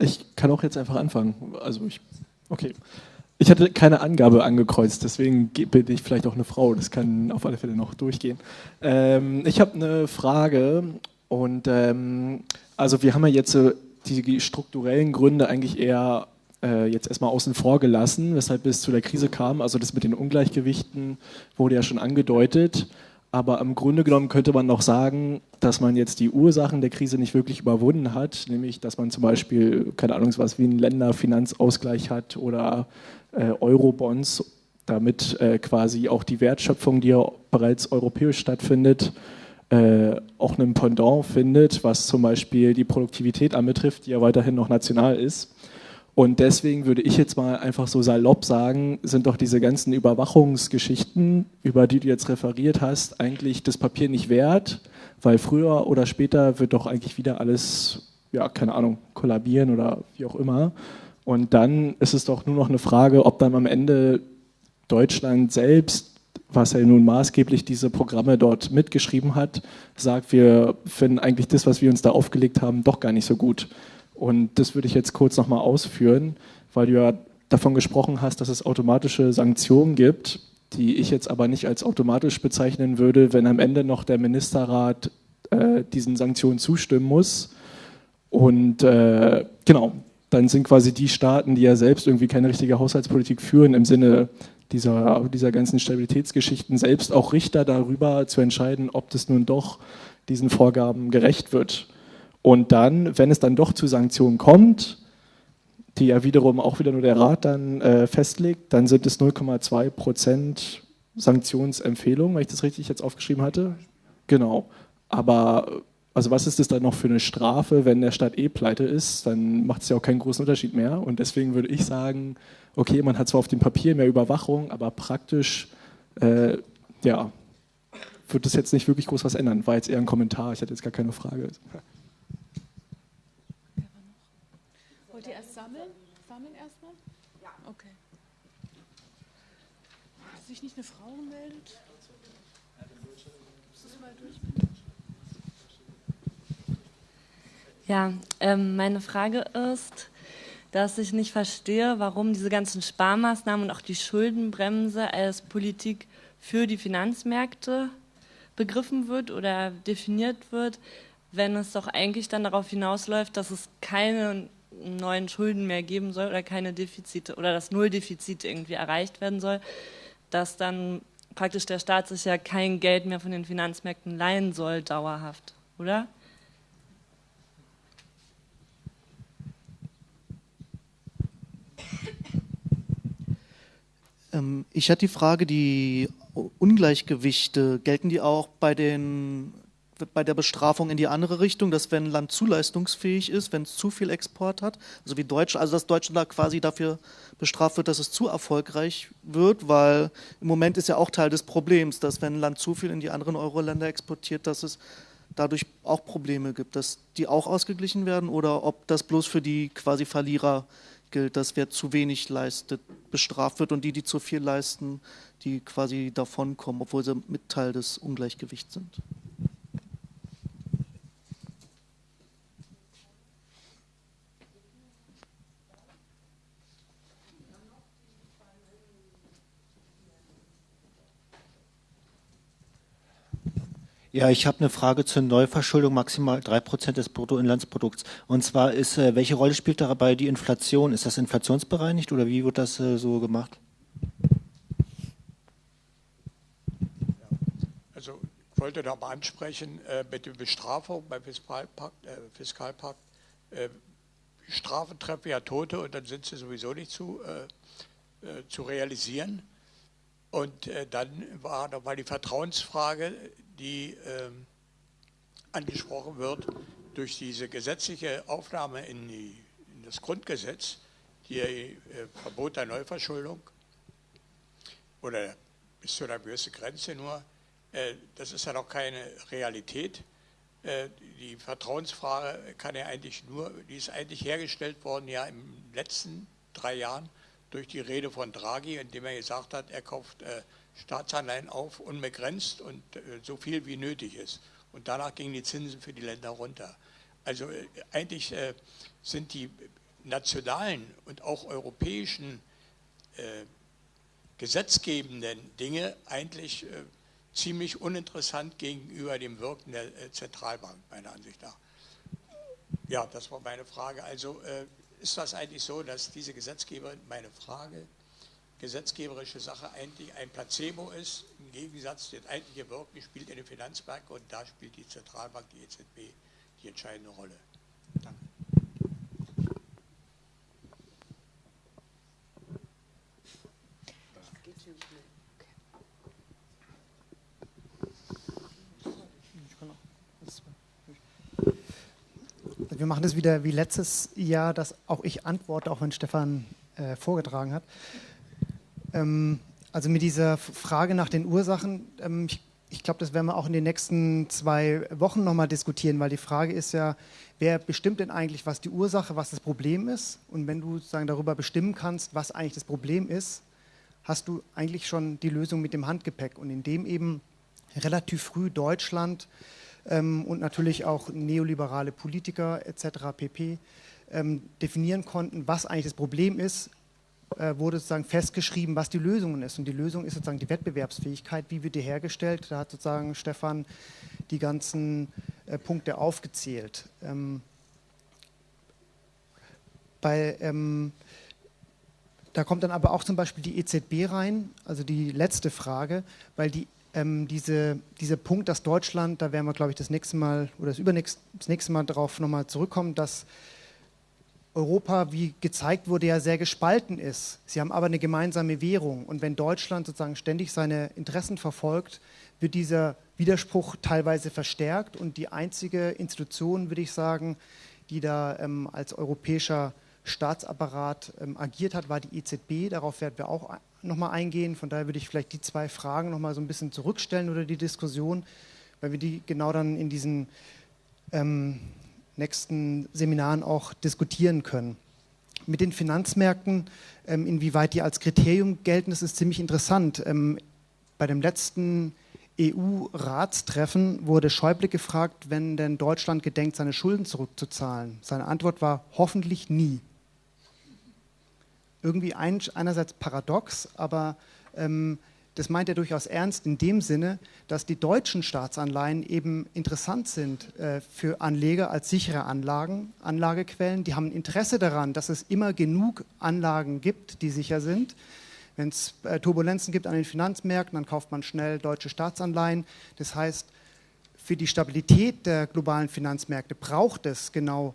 Ich kann auch jetzt einfach anfangen. Also ich, okay. Ich hatte keine Angabe angekreuzt, deswegen bin ich vielleicht auch eine Frau. Das kann auf alle Fälle noch durchgehen. Ähm, ich habe eine Frage und ähm, also wir haben ja jetzt äh, die strukturellen Gründe eigentlich eher äh, jetzt erstmal außen vor gelassen, weshalb es zu der Krise kam. Also das mit den Ungleichgewichten wurde ja schon angedeutet. Aber im Grunde genommen könnte man noch sagen, dass man jetzt die Ursachen der Krise nicht wirklich überwunden hat, nämlich dass man zum Beispiel, keine Ahnung, was wie einen Länderfinanzausgleich hat oder äh, Eurobonds, damit äh, quasi auch die Wertschöpfung, die ja bereits europäisch stattfindet, äh, auch einen Pendant findet, was zum Beispiel die Produktivität anbetrifft, die ja weiterhin noch national ist. Und deswegen würde ich jetzt mal einfach so salopp sagen, sind doch diese ganzen Überwachungsgeschichten, über die du jetzt referiert hast, eigentlich das Papier nicht wert, weil früher oder später wird doch eigentlich wieder alles, ja, keine Ahnung, kollabieren oder wie auch immer. Und dann ist es doch nur noch eine Frage, ob dann am Ende Deutschland selbst, was ja nun maßgeblich diese Programme dort mitgeschrieben hat, sagt, wir finden eigentlich das, was wir uns da aufgelegt haben, doch gar nicht so gut. Und das würde ich jetzt kurz nochmal ausführen, weil du ja davon gesprochen hast, dass es automatische Sanktionen gibt, die ich jetzt aber nicht als automatisch bezeichnen würde, wenn am Ende noch der Ministerrat äh, diesen Sanktionen zustimmen muss. Und äh, genau, dann sind quasi die Staaten, die ja selbst irgendwie keine richtige Haushaltspolitik führen, im Sinne dieser, dieser ganzen Stabilitätsgeschichten, selbst auch Richter darüber zu entscheiden, ob das nun doch diesen Vorgaben gerecht wird. Und dann, wenn es dann doch zu Sanktionen kommt, die ja wiederum auch wieder nur der Rat dann äh, festlegt, dann sind es 0,2 Prozent Sanktionsempfehlung, wenn ich das richtig jetzt aufgeschrieben hatte. Genau. Aber also was ist das dann noch für eine Strafe, wenn der Staat eh pleite ist? Dann macht es ja auch keinen großen Unterschied mehr. Und deswegen würde ich sagen, okay, man hat zwar auf dem Papier mehr Überwachung, aber praktisch, äh, ja, wird das jetzt nicht wirklich groß was ändern. War jetzt eher ein Kommentar, ich hatte jetzt gar keine Frage. sich nicht eine Meldet? Ja, ähm, meine Frage ist, dass ich nicht verstehe, warum diese ganzen Sparmaßnahmen und auch die Schuldenbremse als Politik für die Finanzmärkte begriffen wird oder definiert wird, wenn es doch eigentlich dann darauf hinausläuft, dass es keine neuen Schulden mehr geben soll oder keine Defizite oder das Nulldefizit irgendwie erreicht werden soll dass dann praktisch der Staat sich ja kein Geld mehr von den Finanzmärkten leihen soll, dauerhaft, oder? Ähm, ich hatte die Frage, die Ungleichgewichte, gelten die auch bei den bei der Bestrafung in die andere Richtung, dass wenn ein Land zu leistungsfähig ist, wenn es zu viel Export hat, also wie Deutschland, also dass Deutschland da quasi dafür bestraft wird, dass es zu erfolgreich wird, weil im Moment ist ja auch Teil des Problems, dass wenn ein Land zu viel in die anderen Euro-Länder exportiert, dass es dadurch auch Probleme gibt, dass die auch ausgeglichen werden oder ob das bloß für die quasi Verlierer gilt, dass wer zu wenig leistet, bestraft wird und die, die zu viel leisten, die quasi davonkommen, obwohl sie mit Teil des Ungleichgewichts sind. Ja, ich habe eine Frage zur Neuverschuldung, maximal drei Prozent des Bruttoinlandsprodukts. Und zwar ist, äh, welche Rolle spielt dabei die Inflation? Ist das inflationsbereinigt oder wie wird das äh, so gemacht? Also ich wollte da mal ansprechen, äh, mit der Bestrafung beim Fiskalpakt, äh, Fiskalpakt äh, Strafen treffen ja Tote und dann sind sie sowieso nicht zu, äh, zu realisieren. Und dann war nochmal die Vertrauensfrage, die äh, angesprochen wird durch diese gesetzliche Aufnahme in, die, in das Grundgesetz, die äh, Verbot der Neuverschuldung oder bis zu einer gewissen Grenze nur, äh, das ist ja noch keine Realität. Äh, die Vertrauensfrage kann ja eigentlich nur, die ist eigentlich hergestellt worden ja im letzten drei Jahren durch die Rede von Draghi, indem er gesagt hat, er kauft Staatsanleihen auf, unbegrenzt und äh, so viel wie nötig ist. Und danach gingen die Zinsen für die Länder runter. Also äh, eigentlich äh, sind die nationalen und auch europäischen gesetzgebenden Dinge eigentlich ziemlich uninteressant gegenüber dem Wirken der Zentralbank, meiner Ansicht nach. Ja, das war meine Frage. Also ist das eigentlich so, dass diese Gesetzgeber, meine Frage, gesetzgeberische Sache eigentlich ein Placebo ist, im Gegensatz das eigentliche Wirken spielt in den Finanzmärkten und da spielt die Zentralbank, die EZB, die entscheidende Rolle. Danke. Wir machen das wieder wie letztes Jahr, dass auch ich antworte, auch wenn Stefan äh, vorgetragen hat. Ähm, also mit dieser Frage nach den Ursachen, ähm, ich, ich glaube, das werden wir auch in den nächsten zwei Wochen nochmal diskutieren, weil die Frage ist ja, wer bestimmt denn eigentlich, was die Ursache, was das Problem ist? Und wenn du sozusagen darüber bestimmen kannst, was eigentlich das Problem ist, hast du eigentlich schon die Lösung mit dem Handgepäck. Und indem eben relativ früh Deutschland ähm, und natürlich auch neoliberale Politiker etc. pp. Ähm, definieren konnten, was eigentlich das Problem ist, wurde sozusagen festgeschrieben, was die Lösung ist. Und die Lösung ist sozusagen die Wettbewerbsfähigkeit. Wie wird die hergestellt? Da hat sozusagen Stefan die ganzen äh, Punkte aufgezählt. Ähm, bei, ähm, da kommt dann aber auch zum Beispiel die EZB rein, also die letzte Frage, weil die ähm, diese, dieser Punkt, dass Deutschland, da werden wir, glaube ich, das nächste Mal oder das übernächste das nächste Mal darauf nochmal zurückkommen, dass Europa, wie gezeigt wurde, ja sehr gespalten ist. Sie haben aber eine gemeinsame Währung. Und wenn Deutschland sozusagen ständig seine Interessen verfolgt, wird dieser Widerspruch teilweise verstärkt. Und die einzige Institution, würde ich sagen, die da ähm, als europäischer Staatsapparat ähm, agiert hat, war die EZB. Darauf werden wir auch nochmal eingehen. Von daher würde ich vielleicht die zwei Fragen nochmal so ein bisschen zurückstellen oder die Diskussion, weil wir die genau dann in diesen ähm, nächsten Seminaren auch diskutieren können. Mit den Finanzmärkten, ähm, inwieweit die als Kriterium gelten, das ist ziemlich interessant. Ähm, bei dem letzten EU-Ratstreffen wurde Schäuble gefragt, wenn denn Deutschland gedenkt, seine Schulden zurückzuzahlen. Seine Antwort war hoffentlich nie. Irgendwie einerseits paradox, aber ähm, das meint er durchaus ernst in dem Sinne, dass die deutschen Staatsanleihen eben interessant sind äh, für Anleger als sichere Anlagen, Anlagequellen. Die haben ein Interesse daran, dass es immer genug Anlagen gibt, die sicher sind. Wenn es äh, Turbulenzen gibt an den Finanzmärkten, dann kauft man schnell deutsche Staatsanleihen. Das heißt, für die Stabilität der globalen Finanzmärkte braucht es genau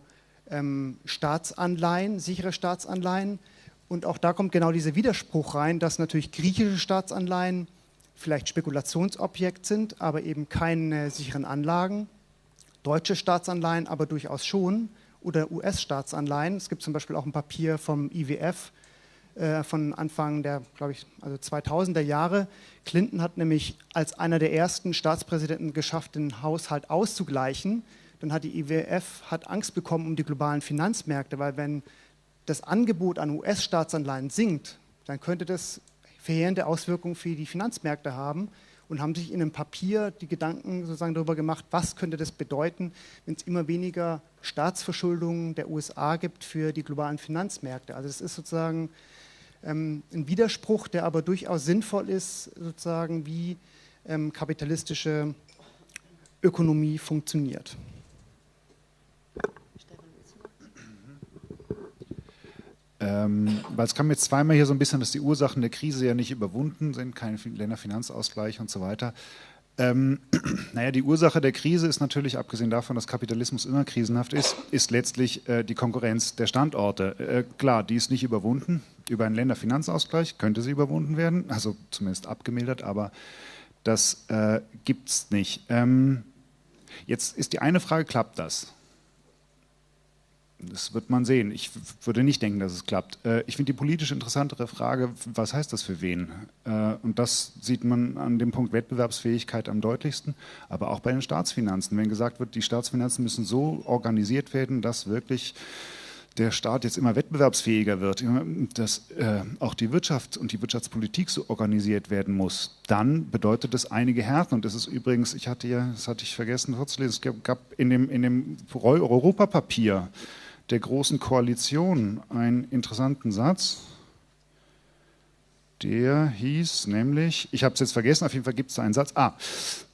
ähm, Staatsanleihen, sichere Staatsanleihen. Und auch da kommt genau dieser Widerspruch rein, dass natürlich griechische Staatsanleihen vielleicht Spekulationsobjekt sind, aber eben keine sicheren Anlagen. Deutsche Staatsanleihen aber durchaus schon oder US-Staatsanleihen. Es gibt zum Beispiel auch ein Papier vom IWF äh, von Anfang der, glaube ich, also 2000er Jahre. Clinton hat nämlich als einer der ersten Staatspräsidenten geschafft, den Haushalt auszugleichen. Dann hat die IWF hat Angst bekommen um die globalen Finanzmärkte, weil wenn das Angebot an US-Staatsanleihen sinkt, dann könnte das verheerende Auswirkungen für die Finanzmärkte haben und haben sich in einem Papier die Gedanken sozusagen darüber gemacht, was könnte das bedeuten, wenn es immer weniger Staatsverschuldung der USA gibt für die globalen Finanzmärkte. Also das ist sozusagen ähm, ein Widerspruch, der aber durchaus sinnvoll ist, sozusagen wie ähm, kapitalistische Ökonomie funktioniert. Ähm, weil es kam jetzt zweimal hier so ein bisschen, dass die Ursachen der Krise ja nicht überwunden sind, kein Länderfinanzausgleich und so weiter. Ähm, naja, die Ursache der Krise ist natürlich, abgesehen davon, dass Kapitalismus immer krisenhaft ist, ist letztlich äh, die Konkurrenz der Standorte. Äh, klar, die ist nicht überwunden. Über einen Länderfinanzausgleich könnte sie überwunden werden, also zumindest abgemildert, aber das äh, gibt es nicht. Ähm, jetzt ist die eine Frage, klappt das? Das wird man sehen. Ich würde nicht denken, dass es klappt. Äh, ich finde die politisch interessantere Frage, was heißt das für wen? Äh, und das sieht man an dem Punkt Wettbewerbsfähigkeit am deutlichsten, aber auch bei den Staatsfinanzen. Wenn gesagt wird, die Staatsfinanzen müssen so organisiert werden, dass wirklich der Staat jetzt immer wettbewerbsfähiger wird, dass äh, auch die Wirtschaft und die Wirtschaftspolitik so organisiert werden muss, dann bedeutet das einige Härten. Und das ist übrigens, ich hatte ja, das hatte ich vergessen vorzulesen, es gab in dem, in dem Europapapier, der Großen Koalition einen interessanten Satz. Der hieß nämlich, ich habe es jetzt vergessen, auf jeden Fall gibt es da einen Satz. Ah,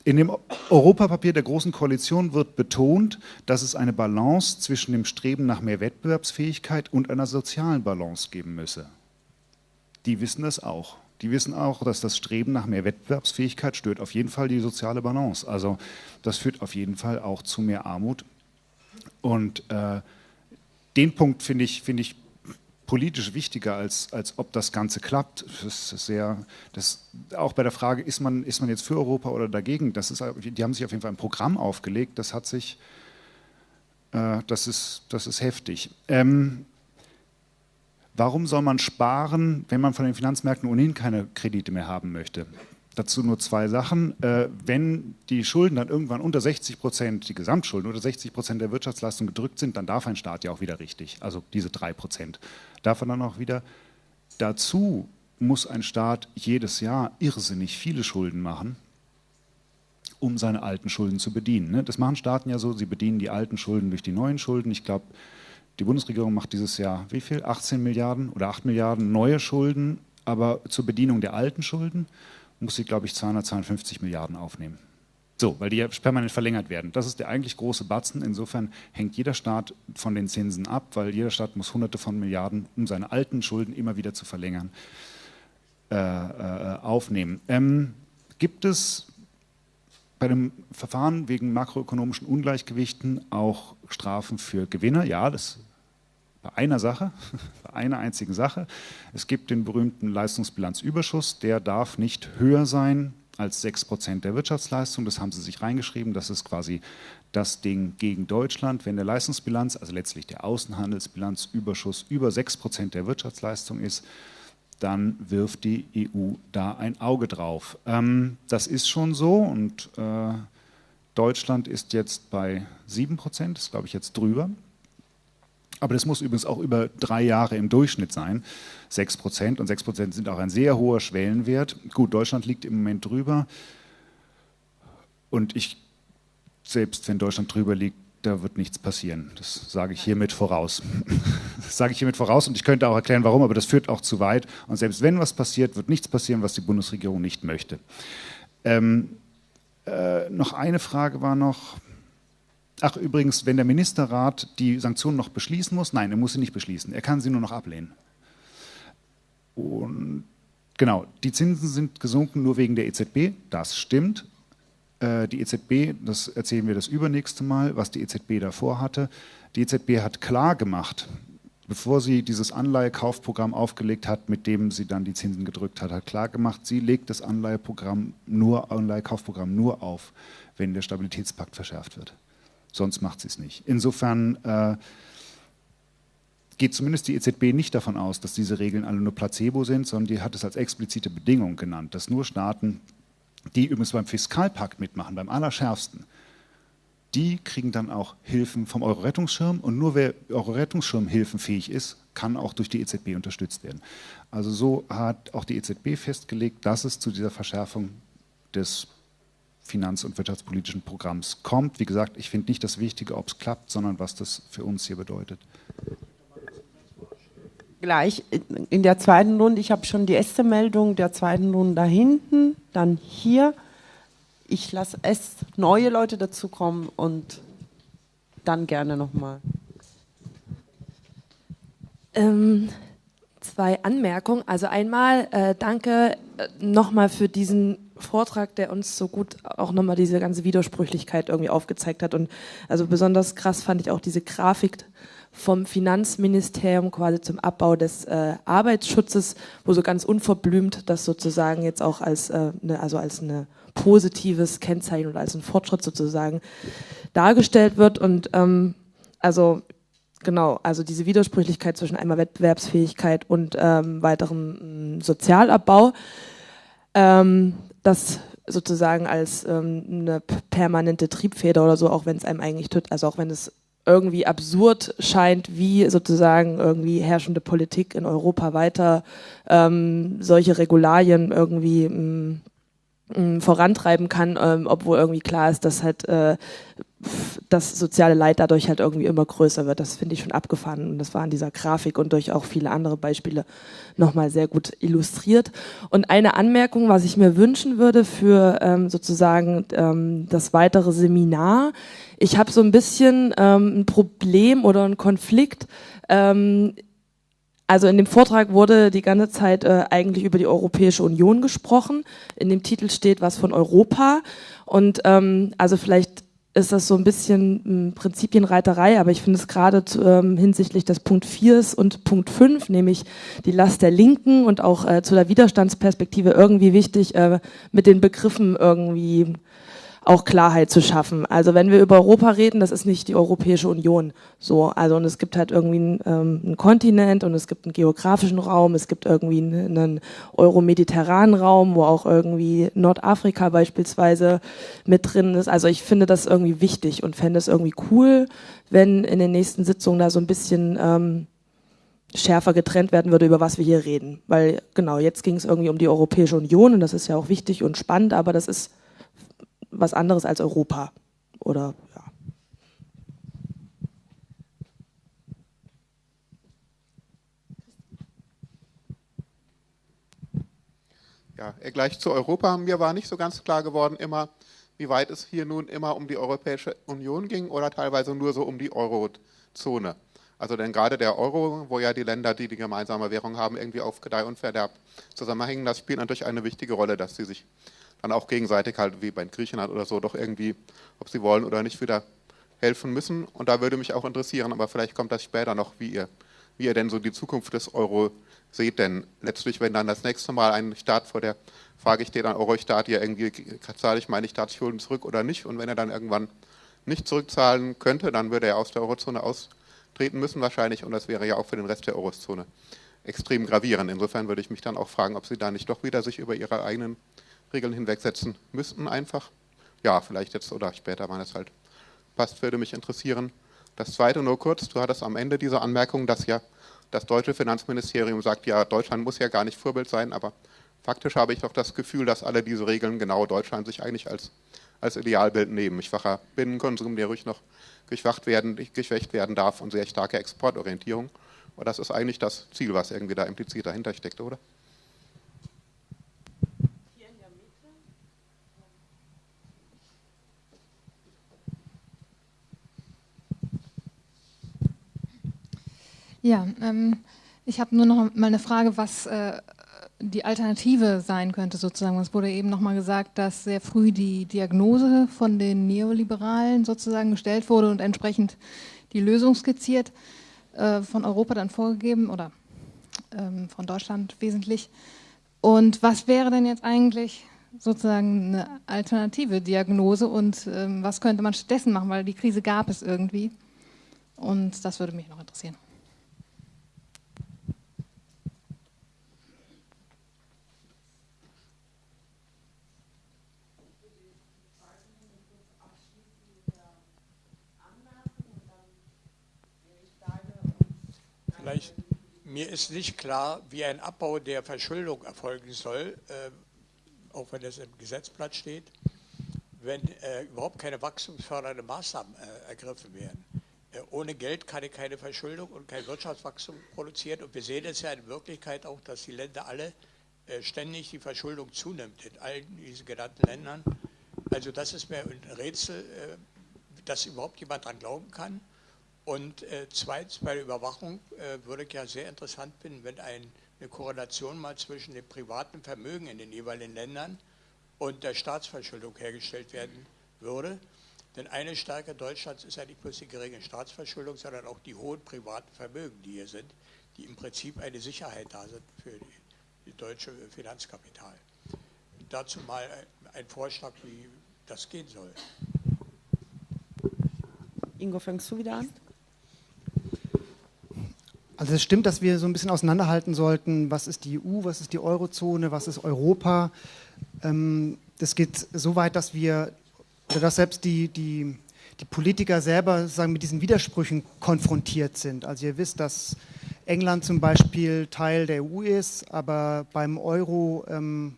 in dem Europapapier der Großen Koalition wird betont, dass es eine Balance zwischen dem Streben nach mehr Wettbewerbsfähigkeit und einer sozialen Balance geben müsse. Die wissen das auch. Die wissen auch, dass das Streben nach mehr Wettbewerbsfähigkeit stört auf jeden Fall die soziale Balance. Also das führt auf jeden Fall auch zu mehr Armut. Und äh, den Punkt finde ich, find ich politisch wichtiger, als, als ob das Ganze klappt. Das ist sehr, das, auch bei der Frage, ist man, ist man jetzt für Europa oder dagegen, das ist, die haben sich auf jeden Fall ein Programm aufgelegt, das hat sich, äh, das, ist, das ist heftig. Ähm, warum soll man sparen, wenn man von den Finanzmärkten ohnehin keine Kredite mehr haben möchte? Dazu nur zwei Sachen. Äh, wenn die Schulden dann irgendwann unter 60 Prozent, die Gesamtschulden unter 60 Prozent der Wirtschaftsleistung gedrückt sind, dann darf ein Staat ja auch wieder richtig, also diese drei Prozent, darf er dann auch wieder. Dazu muss ein Staat jedes Jahr irrsinnig viele Schulden machen, um seine alten Schulden zu bedienen. Ne? Das machen Staaten ja so, sie bedienen die alten Schulden durch die neuen Schulden. Ich glaube, die Bundesregierung macht dieses Jahr wie viel? 18 Milliarden oder 8 Milliarden neue Schulden, aber zur Bedienung der alten Schulden muss sie, glaube ich, 252 Milliarden aufnehmen. So, weil die ja permanent verlängert werden. Das ist der eigentlich große Batzen. Insofern hängt jeder Staat von den Zinsen ab, weil jeder Staat muss Hunderte von Milliarden, um seine alten Schulden immer wieder zu verlängern, äh, äh, aufnehmen. Ähm, gibt es bei dem Verfahren wegen makroökonomischen Ungleichgewichten auch Strafen für Gewinner? Ja, das bei einer Sache, bei einer einzigen Sache. Es gibt den berühmten Leistungsbilanzüberschuss, der darf nicht höher sein als 6% der Wirtschaftsleistung. Das haben sie sich reingeschrieben. Das ist quasi das Ding gegen Deutschland. Wenn der Leistungsbilanz, also letztlich der Außenhandelsbilanzüberschuss über 6% der Wirtschaftsleistung ist, dann wirft die EU da ein Auge drauf. Ähm, das ist schon so und äh, Deutschland ist jetzt bei 7%, das ist glaube ich jetzt drüber. Aber das muss übrigens auch über drei Jahre im Durchschnitt sein. 6 Prozent und 6 Prozent sind auch ein sehr hoher Schwellenwert. Gut, Deutschland liegt im Moment drüber. Und ich, selbst wenn Deutschland drüber liegt, da wird nichts passieren. Das sage ich hiermit voraus. Das sage ich hiermit voraus und ich könnte auch erklären, warum, aber das führt auch zu weit. Und selbst wenn was passiert, wird nichts passieren, was die Bundesregierung nicht möchte. Ähm, äh, noch eine Frage war noch, Ach übrigens, wenn der Ministerrat die Sanktionen noch beschließen muss, nein, er muss sie nicht beschließen, er kann sie nur noch ablehnen. Und genau, die Zinsen sind gesunken nur wegen der EZB, das stimmt. Äh, die EZB, das erzählen wir das übernächste Mal, was die EZB davor hatte. Die EZB hat klar gemacht, bevor sie dieses Anleihekaufprogramm aufgelegt hat, mit dem sie dann die Zinsen gedrückt hat, hat klar gemacht, sie legt das Anleiheprogramm nur, Anleihekaufprogramm nur auf, wenn der Stabilitätspakt verschärft wird sonst macht sie es nicht. Insofern äh, geht zumindest die EZB nicht davon aus, dass diese Regeln alle nur Placebo sind, sondern die hat es als explizite Bedingung genannt, dass nur Staaten, die übrigens beim Fiskalpakt mitmachen, beim allerschärfsten, die kriegen dann auch Hilfen vom Euro-Rettungsschirm und nur wer Euro-Rettungsschirm hilfenfähig ist, kann auch durch die EZB unterstützt werden. Also so hat auch die EZB festgelegt, dass es zu dieser Verschärfung des finanz- und wirtschaftspolitischen Programms kommt. Wie gesagt, ich finde nicht das Wichtige, ob es klappt, sondern was das für uns hier bedeutet. Gleich in der zweiten Runde, ich habe schon die erste Meldung der zweiten Runde da hinten, dann hier. Ich lasse es neue Leute dazukommen und dann gerne nochmal. Ähm, zwei Anmerkungen. Also einmal äh, danke äh, nochmal für diesen Vortrag, der uns so gut auch nochmal diese ganze Widersprüchlichkeit irgendwie aufgezeigt hat. Und also besonders krass fand ich auch diese Grafik vom Finanzministerium quasi zum Abbau des äh, Arbeitsschutzes, wo so ganz unverblümt das sozusagen jetzt auch als, äh, ne, also als ein positives Kennzeichen oder als ein Fortschritt sozusagen dargestellt wird. Und ähm, also genau, also diese Widersprüchlichkeit zwischen einmal Wettbewerbsfähigkeit und ähm, weiterem mm, Sozialabbau. Ähm, das sozusagen als ähm, eine permanente Triebfeder oder so, auch wenn es einem eigentlich tut, also auch wenn es irgendwie absurd scheint, wie sozusagen irgendwie herrschende Politik in Europa weiter ähm, solche Regularien irgendwie mm, mm, vorantreiben kann, ähm, obwohl irgendwie klar ist, dass halt äh, das soziale Leid dadurch halt irgendwie immer größer wird. Das finde ich schon abgefahren und das war an dieser Grafik und durch auch viele andere Beispiele nochmal sehr gut illustriert. Und eine Anmerkung, was ich mir wünschen würde für ähm, sozusagen ähm, das weitere Seminar. Ich habe so ein bisschen ähm, ein Problem oder einen Konflikt. Ähm, also in dem Vortrag wurde die ganze Zeit äh, eigentlich über die Europäische Union gesprochen. In dem Titel steht was von Europa. Und ähm, also vielleicht ist das so ein bisschen ähm, Prinzipienreiterei, aber ich finde es gerade ähm, hinsichtlich des Punkt 4 und Punkt 5, nämlich die Last der Linken und auch äh, zu der Widerstandsperspektive irgendwie wichtig, äh, mit den Begriffen irgendwie auch Klarheit zu schaffen. Also wenn wir über Europa reden, das ist nicht die Europäische Union. So, also und es gibt halt irgendwie einen, ähm, einen Kontinent und es gibt einen geografischen Raum, es gibt irgendwie einen, einen euromediterranen Raum, wo auch irgendwie Nordafrika beispielsweise mit drin ist. Also ich finde das irgendwie wichtig und fände es irgendwie cool, wenn in den nächsten Sitzungen da so ein bisschen ähm, schärfer getrennt werden würde, über was wir hier reden. Weil genau, jetzt ging es irgendwie um die Europäische Union und das ist ja auch wichtig und spannend, aber das ist was anderes als Europa. Oder ja. Ja, gleich zu Europa. Mir war nicht so ganz klar geworden immer, wie weit es hier nun immer um die Europäische Union ging oder teilweise nur so um die Eurozone. Also denn gerade der Euro, wo ja die Länder, die die gemeinsame Währung haben, irgendwie auf Gedeih und Verderb zusammenhängen, das spielt natürlich eine wichtige Rolle, dass sie sich dann auch gegenseitig halt wie bei Griechenland oder so doch irgendwie, ob sie wollen oder nicht, wieder helfen müssen. Und da würde mich auch interessieren, aber vielleicht kommt das später noch, wie ihr, wie ihr denn so die Zukunft des Euro seht. Denn letztlich, wenn dann das nächste Mal ein Staat vor der Frage steht, ein Euro-Staat, ja irgendwie zahle ich meine Staatsschulden zurück oder nicht. Und wenn er dann irgendwann nicht zurückzahlen könnte, dann würde er aus der Eurozone austreten müssen wahrscheinlich. Und das wäre ja auch für den Rest der Eurozone extrem gravierend. Insofern würde ich mich dann auch fragen, ob Sie da nicht doch wieder sich über Ihre eigenen Regeln hinwegsetzen müssten einfach. Ja, vielleicht jetzt oder später, wann es halt passt, würde mich interessieren. Das Zweite nur kurz, du hattest am Ende diese Anmerkung, dass ja das deutsche Finanzministerium sagt, ja, Deutschland muss ja gar nicht Vorbild sein, aber faktisch habe ich doch das Gefühl, dass alle diese Regeln genau Deutschland sich eigentlich als, als Idealbild nehmen. Schwacher Binnenkonsum, der ruhig noch geschwacht werden, geschwächt werden darf und sehr starke Exportorientierung. Und das ist eigentlich das Ziel, was irgendwie da implizit dahinter steckt, oder? Ja, ähm, ich habe nur noch mal eine Frage, was äh, die Alternative sein könnte sozusagen. Es wurde eben noch mal gesagt, dass sehr früh die Diagnose von den Neoliberalen sozusagen gestellt wurde und entsprechend die Lösung skizziert, äh, von Europa dann vorgegeben oder ähm, von Deutschland wesentlich. Und was wäre denn jetzt eigentlich sozusagen eine alternative Diagnose und ähm, was könnte man stattdessen machen, weil die Krise gab es irgendwie. Und das würde mich noch interessieren. Vielleicht, mir ist nicht klar, wie ein Abbau der Verschuldung erfolgen soll, äh, auch wenn das im Gesetzblatt steht, wenn äh, überhaupt keine wachstumsfördernde Maßnahmen äh, ergriffen werden. Äh, ohne Geld kann ich keine Verschuldung und kein Wirtschaftswachstum produzieren. Und wir sehen es ja in Wirklichkeit auch, dass die Länder alle äh, ständig die Verschuldung zunimmt, in allen diesen genannten Ländern. Also das ist mir ein Rätsel, äh, dass überhaupt jemand daran glauben kann. Und äh, zweitens bei der Überwachung äh, würde ich ja sehr interessant finden, wenn ein, eine Korrelation mal zwischen dem privaten Vermögen in den jeweiligen Ländern und der Staatsverschuldung hergestellt werden würde. Denn eine Stärke Deutschlands ist ja nicht bloß die geringe Staatsverschuldung, sondern auch die hohen privaten Vermögen, die hier sind, die im Prinzip eine Sicherheit da sind für die, die deutsche Finanzkapital. Dazu mal ein Vorschlag, wie das gehen soll. Ingo, fängst du wieder an? Also es stimmt, dass wir so ein bisschen auseinanderhalten sollten, was ist die EU, was ist die Eurozone, was ist Europa. Ähm, das geht so weit, dass wir, dass selbst die, die, die Politiker selber sagen, mit diesen Widersprüchen konfrontiert sind. Also ihr wisst, dass England zum Beispiel Teil der EU ist, aber beim Euro ähm,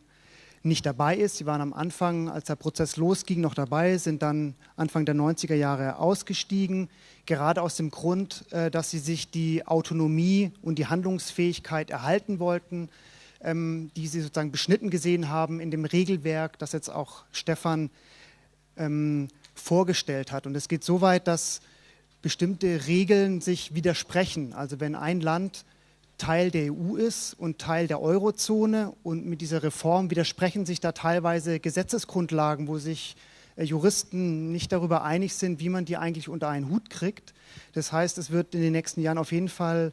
nicht dabei ist. Sie waren am Anfang, als der Prozess losging, noch dabei, sind dann Anfang der 90er Jahre ausgestiegen, gerade aus dem Grund, äh, dass sie sich die Autonomie und die Handlungsfähigkeit erhalten wollten, ähm, die sie sozusagen beschnitten gesehen haben in dem Regelwerk, das jetzt auch Stefan ähm, vorgestellt hat. Und es geht so weit, dass bestimmte Regeln sich widersprechen. Also wenn ein Land Teil der EU ist und Teil der Eurozone und mit dieser Reform widersprechen sich da teilweise Gesetzesgrundlagen, wo sich äh, Juristen nicht darüber einig sind, wie man die eigentlich unter einen Hut kriegt. Das heißt, es wird in den nächsten Jahren auf jeden Fall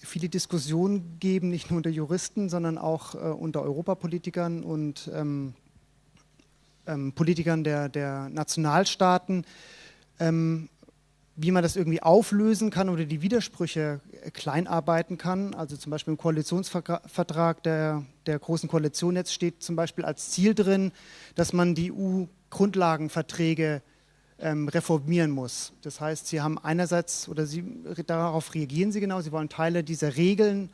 viele Diskussionen geben, nicht nur unter Juristen, sondern auch äh, unter Europapolitikern und ähm, ähm, Politikern der, der Nationalstaaten, ähm, wie man das irgendwie auflösen kann oder die Widersprüche äh, kleinarbeiten kann. Also zum Beispiel im Koalitionsvertrag der, der Großen Koalition jetzt steht zum Beispiel als Ziel drin, dass man die EU-Grundlagenverträge ähm, reformieren muss. Das heißt, Sie haben einerseits, oder Sie, darauf reagieren Sie genau, Sie wollen Teile dieser Regeln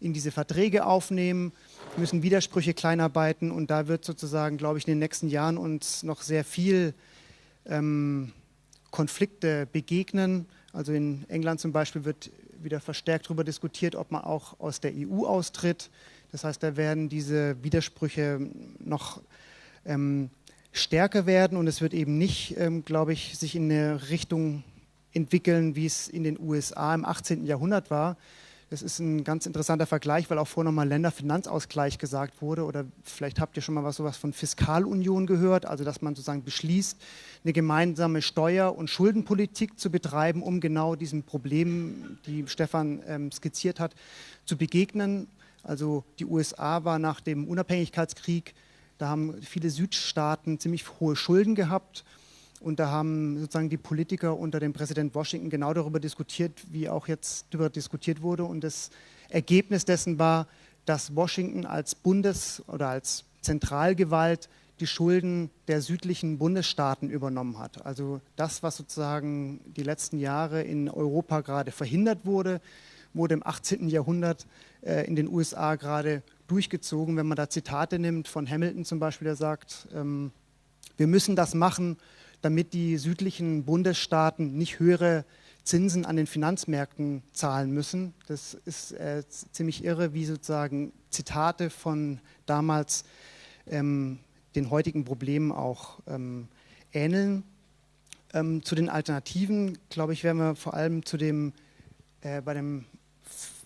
in diese Verträge aufnehmen, müssen Widersprüche kleinarbeiten und da wird sozusagen, glaube ich, in den nächsten Jahren uns noch sehr viel ähm, Konflikte begegnen. Also in England zum Beispiel wird wieder verstärkt darüber diskutiert, ob man auch aus der EU austritt. Das heißt, da werden diese Widersprüche noch ähm, stärker werden und es wird eben nicht, ähm, glaube ich, sich in eine Richtung entwickeln, wie es in den USA im 18. Jahrhundert war. Das ist ein ganz interessanter Vergleich, weil auch vorher nochmal Länderfinanzausgleich gesagt wurde. Oder vielleicht habt ihr schon mal was sowas von Fiskalunion gehört, also dass man sozusagen beschließt, eine gemeinsame Steuer- und Schuldenpolitik zu betreiben, um genau diesen Problemen, die Stefan ähm, skizziert hat, zu begegnen. Also die USA war nach dem Unabhängigkeitskrieg da haben viele Südstaaten ziemlich hohe Schulden gehabt. Und da haben sozusagen die Politiker unter dem Präsident Washington genau darüber diskutiert, wie auch jetzt darüber diskutiert wurde. Und das Ergebnis dessen war, dass Washington als Bundes- oder als Zentralgewalt die Schulden der südlichen Bundesstaaten übernommen hat. Also das, was sozusagen die letzten Jahre in Europa gerade verhindert wurde, wurde im 18. Jahrhundert äh, in den USA gerade durchgezogen. Wenn man da Zitate nimmt von Hamilton zum Beispiel, der sagt, ähm, wir müssen das machen, damit die südlichen Bundesstaaten nicht höhere Zinsen an den Finanzmärkten zahlen müssen. Das ist äh, ziemlich irre, wie sozusagen Zitate von damals ähm, den heutigen Problemen auch ähm, ähneln. Ähm, zu den Alternativen, glaube ich, werden wir vor allem zu dem, äh, bei dem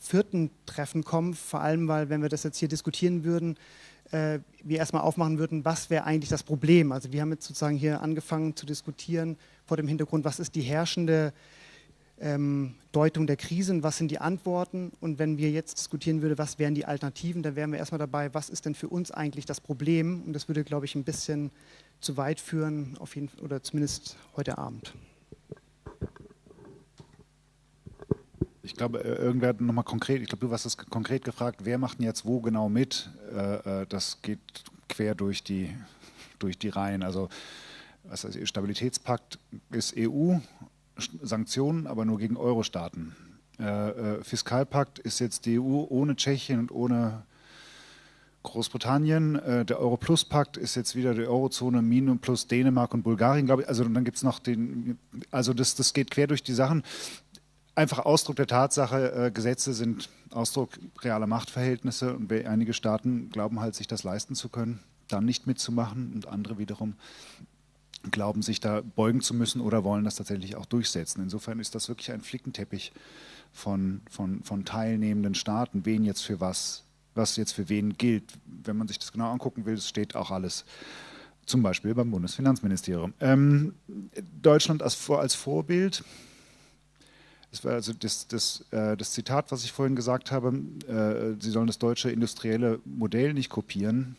vierten Treffen kommen, vor allem weil, wenn wir das jetzt hier diskutieren würden, äh, wir erstmal aufmachen würden, was wäre eigentlich das Problem. Also wir haben jetzt sozusagen hier angefangen zu diskutieren vor dem Hintergrund, was ist die herrschende ähm, Deutung der Krise und was sind die Antworten. Und wenn wir jetzt diskutieren würden, was wären die Alternativen, dann wären wir erstmal dabei, was ist denn für uns eigentlich das Problem. Und das würde, glaube ich, ein bisschen zu weit führen, auf jeden, oder zumindest heute Abend. Ich glaube, äh, irgendwer hat nochmal konkret, ich glaube, du hast es konkret gefragt, wer macht denn jetzt wo genau mit? Äh, äh, das geht quer durch die, durch die Reihen. Also was heißt, Stabilitätspakt ist EU, Sanktionen, aber nur gegen Euro-Staaten. Fiskalpakt ist jetzt die EU ohne Tschechien und ohne Großbritannien. Der Euro-Plus-Pakt ist jetzt wieder die Eurozone Minus plus Dänemark und Bulgarien, glaube ich. Also dann gibt es noch den, also das, das geht quer durch die Sachen einfach Ausdruck der Tatsache, äh, Gesetze sind Ausdruck realer Machtverhältnisse und einige Staaten glauben halt, sich das leisten zu können, dann nicht mitzumachen und andere wiederum glauben, sich da beugen zu müssen oder wollen das tatsächlich auch durchsetzen. Insofern ist das wirklich ein Flickenteppich von, von, von teilnehmenden Staaten, wen jetzt für was, was jetzt für wen gilt. Wenn man sich das genau angucken will, steht auch alles zum Beispiel beim Bundesfinanzministerium. Ähm, Deutschland als, als Vorbild das war also das, das, äh, das Zitat, was ich vorhin gesagt habe, äh, Sie sollen das deutsche industrielle Modell nicht kopieren.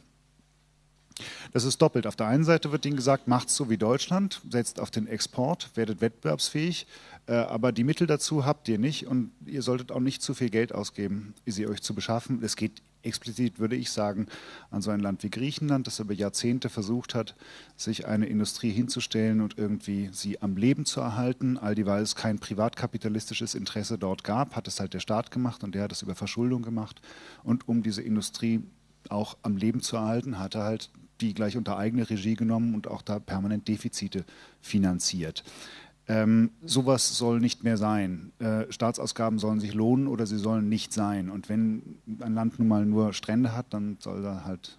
Das ist doppelt. Auf der einen Seite wird Ihnen gesagt, macht so wie Deutschland, setzt auf den Export, werdet wettbewerbsfähig, äh, aber die Mittel dazu habt ihr nicht und ihr solltet auch nicht zu viel Geld ausgeben, sie euch zu beschaffen. Es geht explizit, würde ich sagen, an so ein Land wie Griechenland, das über Jahrzehnte versucht hat, sich eine Industrie hinzustellen und irgendwie sie am Leben zu erhalten. All dieweil es kein privatkapitalistisches Interesse dort gab, hat es halt der Staat gemacht und der hat es über Verschuldung gemacht. Und um diese Industrie auch am Leben zu erhalten, hat er halt die gleich unter eigene Regie genommen und auch da permanent Defizite finanziert. Ähm, sowas soll nicht mehr sein. Äh, Staatsausgaben sollen sich lohnen oder sie sollen nicht sein. Und wenn ein Land nun mal nur Strände hat, dann soll er halt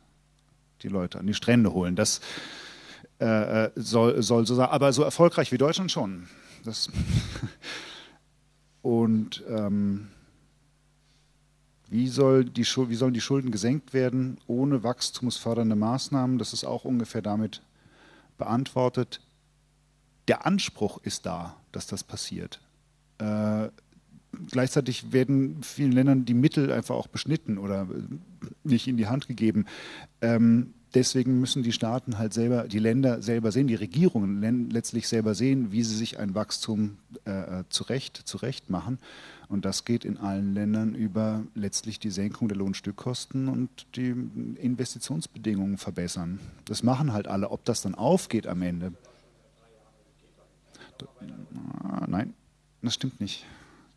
die Leute an die Strände holen. Das äh, äh soll, soll so sein. Aber so erfolgreich wie Deutschland schon. Das und ähm, wie, soll die, wie sollen die Schulden gesenkt werden ohne wachstumsfördernde Maßnahmen? Das ist auch ungefähr damit beantwortet. Der Anspruch ist da, dass das passiert. Äh, gleichzeitig werden vielen Ländern die Mittel einfach auch beschnitten oder nicht in die Hand gegeben. Ähm, deswegen müssen die Staaten halt selber, die Länder selber sehen, die Regierungen letztlich selber sehen, wie sie sich ein Wachstum äh, zurecht, zurecht machen. Und das geht in allen Ländern über letztlich die Senkung der Lohnstückkosten und die Investitionsbedingungen verbessern. Das machen halt alle. Ob das dann aufgeht am Ende. Nein, das stimmt nicht.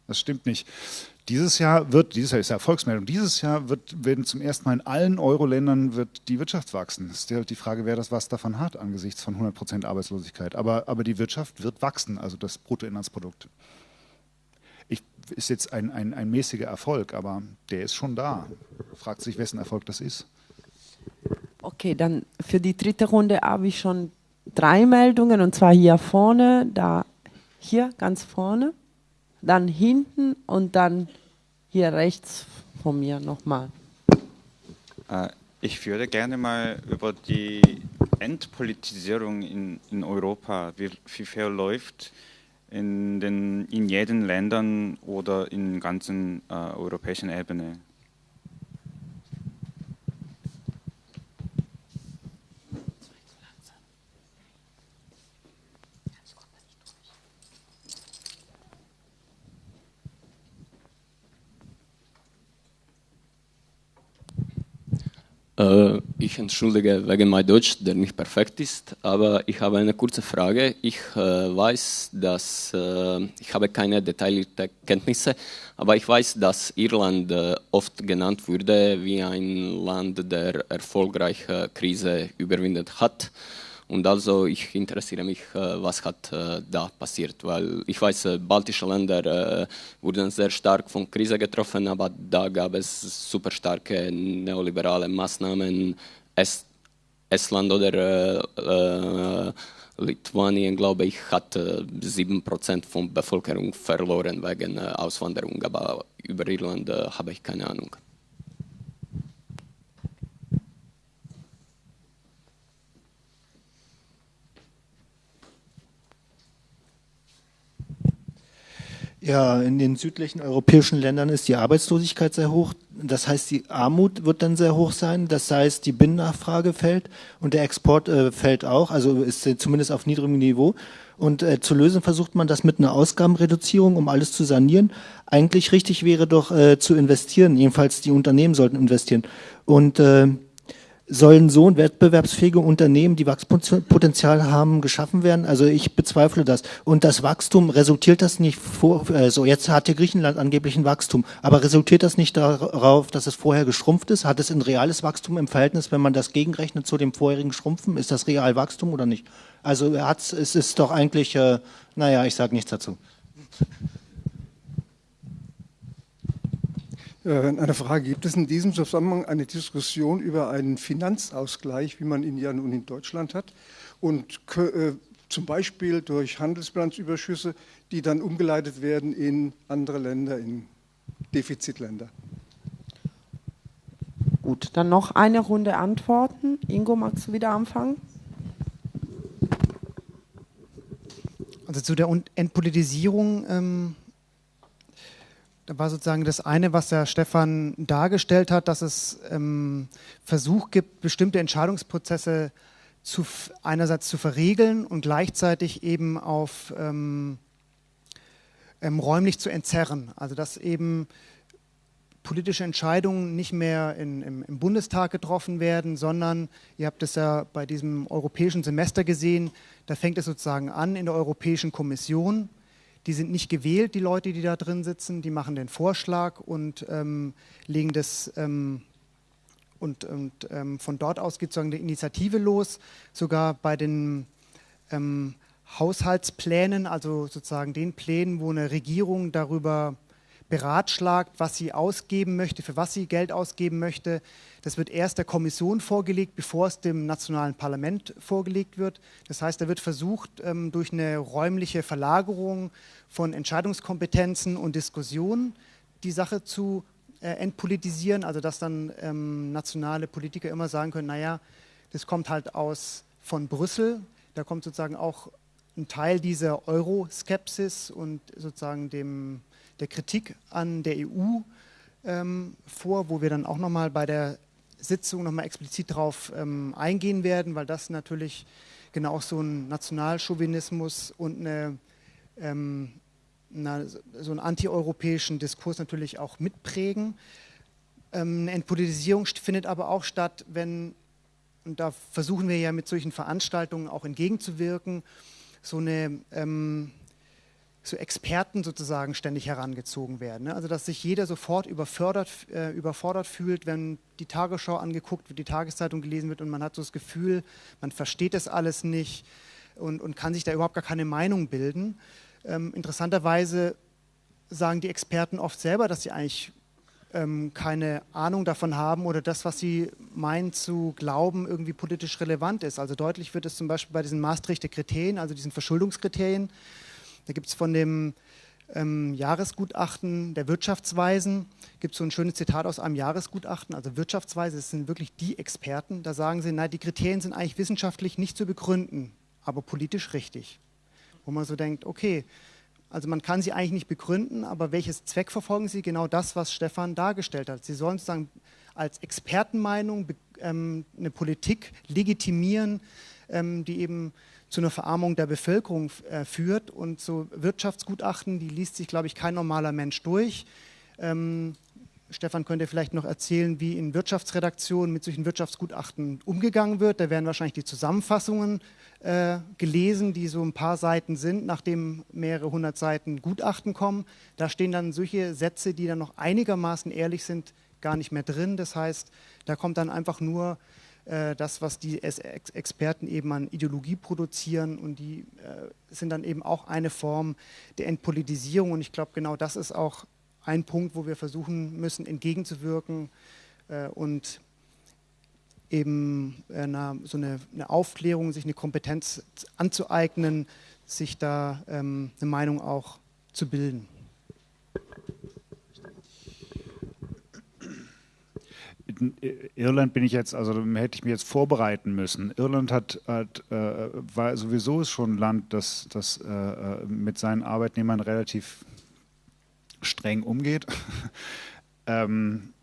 Das stimmt nicht. Dieses Jahr wird, dieses Jahr ist ja Erfolgsmeldung, dieses Jahr wird, werden zum ersten Mal in allen Euro-Ländern wird die Wirtschaft wachsen. Es ist halt die Frage, wer das was davon hat angesichts von 100 Prozent Arbeitslosigkeit. Aber, aber die Wirtschaft wird wachsen, also das Bruttoinlandsprodukt. Ich, ist jetzt ein, ein, ein mäßiger Erfolg, aber der ist schon da. Fragt sich, wessen Erfolg das ist. Okay, dann für die dritte Runde habe ich schon drei Meldungen und zwar hier vorne, da hier ganz vorne dann hinten und dann hier rechts von mir nochmal. Äh, ich würde gerne mal über die Entpolitisierung in, in Europa, wie, wie viel läuft in, den, in jeden Ländern oder in ganzen äh, europäischen Ebene. Ich entschuldige wegen mein Deutsch, der nicht perfekt ist, aber ich habe eine kurze Frage. Ich äh, weiß, dass äh, ich habe keine detaillierte Kenntnisse, aber ich weiß, dass Irland äh, oft genannt wurde wie ein Land, der erfolgreiche Krise überwindet hat. Und also ich interessiere mich, äh, was hat äh, da passiert, weil ich weiß, äh, baltische Länder wurden sehr stark von Krise getroffen, aber da gab es super starke neoliberale Maßnahmen. Es, Estland oder Lituanien, glaube ich, hat sieben Prozent von Bevölkerung verloren wegen Auswanderung, aber über Irland habe ich keine Ahnung. Ja, in den südlichen europäischen Ländern ist die Arbeitslosigkeit sehr hoch. Das heißt, die Armut wird dann sehr hoch sein. Das heißt, die Binnennachfrage fällt und der Export äh, fällt auch, also ist äh, zumindest auf niedrigem Niveau. Und äh, zu lösen versucht man das mit einer Ausgabenreduzierung, um alles zu sanieren. Eigentlich richtig wäre doch äh, zu investieren. Jedenfalls die Unternehmen sollten investieren. Und äh, sollen so wettbewerbsfähige Unternehmen, die Wachstumspotenzial haben, geschaffen werden? Also ich bezweifle das. Und das Wachstum, resultiert das nicht vor, äh, so jetzt hat hier Griechenland angeblich ein Wachstum, aber resultiert das nicht darauf, dass es vorher geschrumpft ist? Hat es ein reales Wachstum im Verhältnis, wenn man das gegenrechnet zu dem vorherigen Schrumpfen? Ist das real Wachstum oder nicht? Also es ist doch eigentlich, äh, naja, ich sage nichts dazu. Äh, eine Frage, gibt es in diesem Zusammenhang eine Diskussion über einen Finanzausgleich, wie man ihn ja nun in Deutschland hat und äh, zum Beispiel durch Handelsbilanzüberschüsse, die dann umgeleitet werden in andere Länder, in Defizitländer? Gut, dann noch eine Runde Antworten. Ingo, magst du wieder anfangen? Also zu der Entpolitisierung ähm, da war sozusagen das eine, was der Stefan dargestellt hat, dass es ähm, Versuch gibt, bestimmte Entscheidungsprozesse zu, einerseits zu verriegeln und gleichzeitig eben auf ähm, ähm, räumlich zu entzerren. Also dass eben politische Entscheidungen nicht mehr in, im, im, Bundestag getroffen werden, sondern, ihr habt es ja bei diesem europäischen Semester gesehen, da fängt es sozusagen an in der Europäischen Kommission die sind nicht gewählt, die Leute, die da drin sitzen, die machen den Vorschlag und ähm, legen das ähm, und, und ähm, von dort aus geht sozusagen eine Initiative los, sogar bei den ähm, Haushaltsplänen, also sozusagen den Plänen, wo eine Regierung darüber beratschlagt, was sie ausgeben möchte, für was sie Geld ausgeben möchte. Das wird erst der Kommission vorgelegt, bevor es dem nationalen Parlament vorgelegt wird. Das heißt, da wird versucht, ähm, durch eine räumliche Verlagerung von Entscheidungskompetenzen und Diskussionen die Sache zu äh, entpolitisieren, also dass dann ähm, nationale Politiker immer sagen können, naja, das kommt halt aus von Brüssel, da kommt sozusagen auch ein Teil dieser Euroskepsis und sozusagen dem, der Kritik an der EU ähm, vor, wo wir dann auch nochmal bei der Sitzung nochmal explizit darauf ähm, eingehen werden, weil das natürlich genau so ein Nationalchauvinismus und eine, ähm, eine, so einen antieuropäischen Diskurs natürlich auch mitprägen. Ähm, eine Entpolitisierung findet aber auch statt, wenn, und da versuchen wir ja mit solchen Veranstaltungen auch entgegenzuwirken, so eine ähm, so Experten sozusagen ständig herangezogen werden. Ne? Also dass sich jeder sofort überfordert, äh, überfordert fühlt, wenn die Tagesschau angeguckt wird, die Tageszeitung gelesen wird und man hat so das Gefühl, man versteht das alles nicht und, und kann sich da überhaupt gar keine Meinung bilden. Ähm, interessanterweise sagen die Experten oft selber, dass sie eigentlich ähm, keine Ahnung davon haben oder das, was sie meinen zu glauben, irgendwie politisch relevant ist. Also deutlich wird es zum Beispiel bei diesen Maastrichter Kriterien, also diesen Verschuldungskriterien. Da gibt es von dem ähm, Jahresgutachten der Wirtschaftsweisen, gibt es so ein schönes Zitat aus einem Jahresgutachten, also Wirtschaftsweise, das sind wirklich die Experten, da sagen sie, nein, die Kriterien sind eigentlich wissenschaftlich nicht zu begründen, aber politisch richtig. Wo man so denkt, okay, also man kann sie eigentlich nicht begründen, aber welches Zweck verfolgen sie? Genau das, was Stefan dargestellt hat. Sie sollen sozusagen als Expertenmeinung ähm, eine Politik legitimieren, ähm, die eben zu einer Verarmung der Bevölkerung äh, führt. Und so Wirtschaftsgutachten, die liest sich, glaube ich, kein normaler Mensch durch. Ähm, Stefan könnte vielleicht noch erzählen, wie in Wirtschaftsredaktionen mit solchen Wirtschaftsgutachten umgegangen wird. Da werden wahrscheinlich die Zusammenfassungen äh, gelesen, die so ein paar Seiten sind, nachdem mehrere hundert Seiten Gutachten kommen. Da stehen dann solche Sätze, die dann noch einigermaßen ehrlich sind, gar nicht mehr drin. Das heißt, da kommt dann einfach nur das, was die Experten eben an Ideologie produzieren und die äh, sind dann eben auch eine Form der Entpolitisierung. Und ich glaube, genau das ist auch ein Punkt, wo wir versuchen müssen, entgegenzuwirken äh, und eben eine, so eine, eine, Aufklärung, sich eine Kompetenz anzueignen, sich da ähm, eine Meinung auch zu bilden. Irland bin ich jetzt, also hätte ich mich jetzt vorbereiten müssen. Irland hat, hat äh, war sowieso schon ein Land, das, das äh, äh mit seinen Arbeitnehmern relativ streng umgeht, ähm,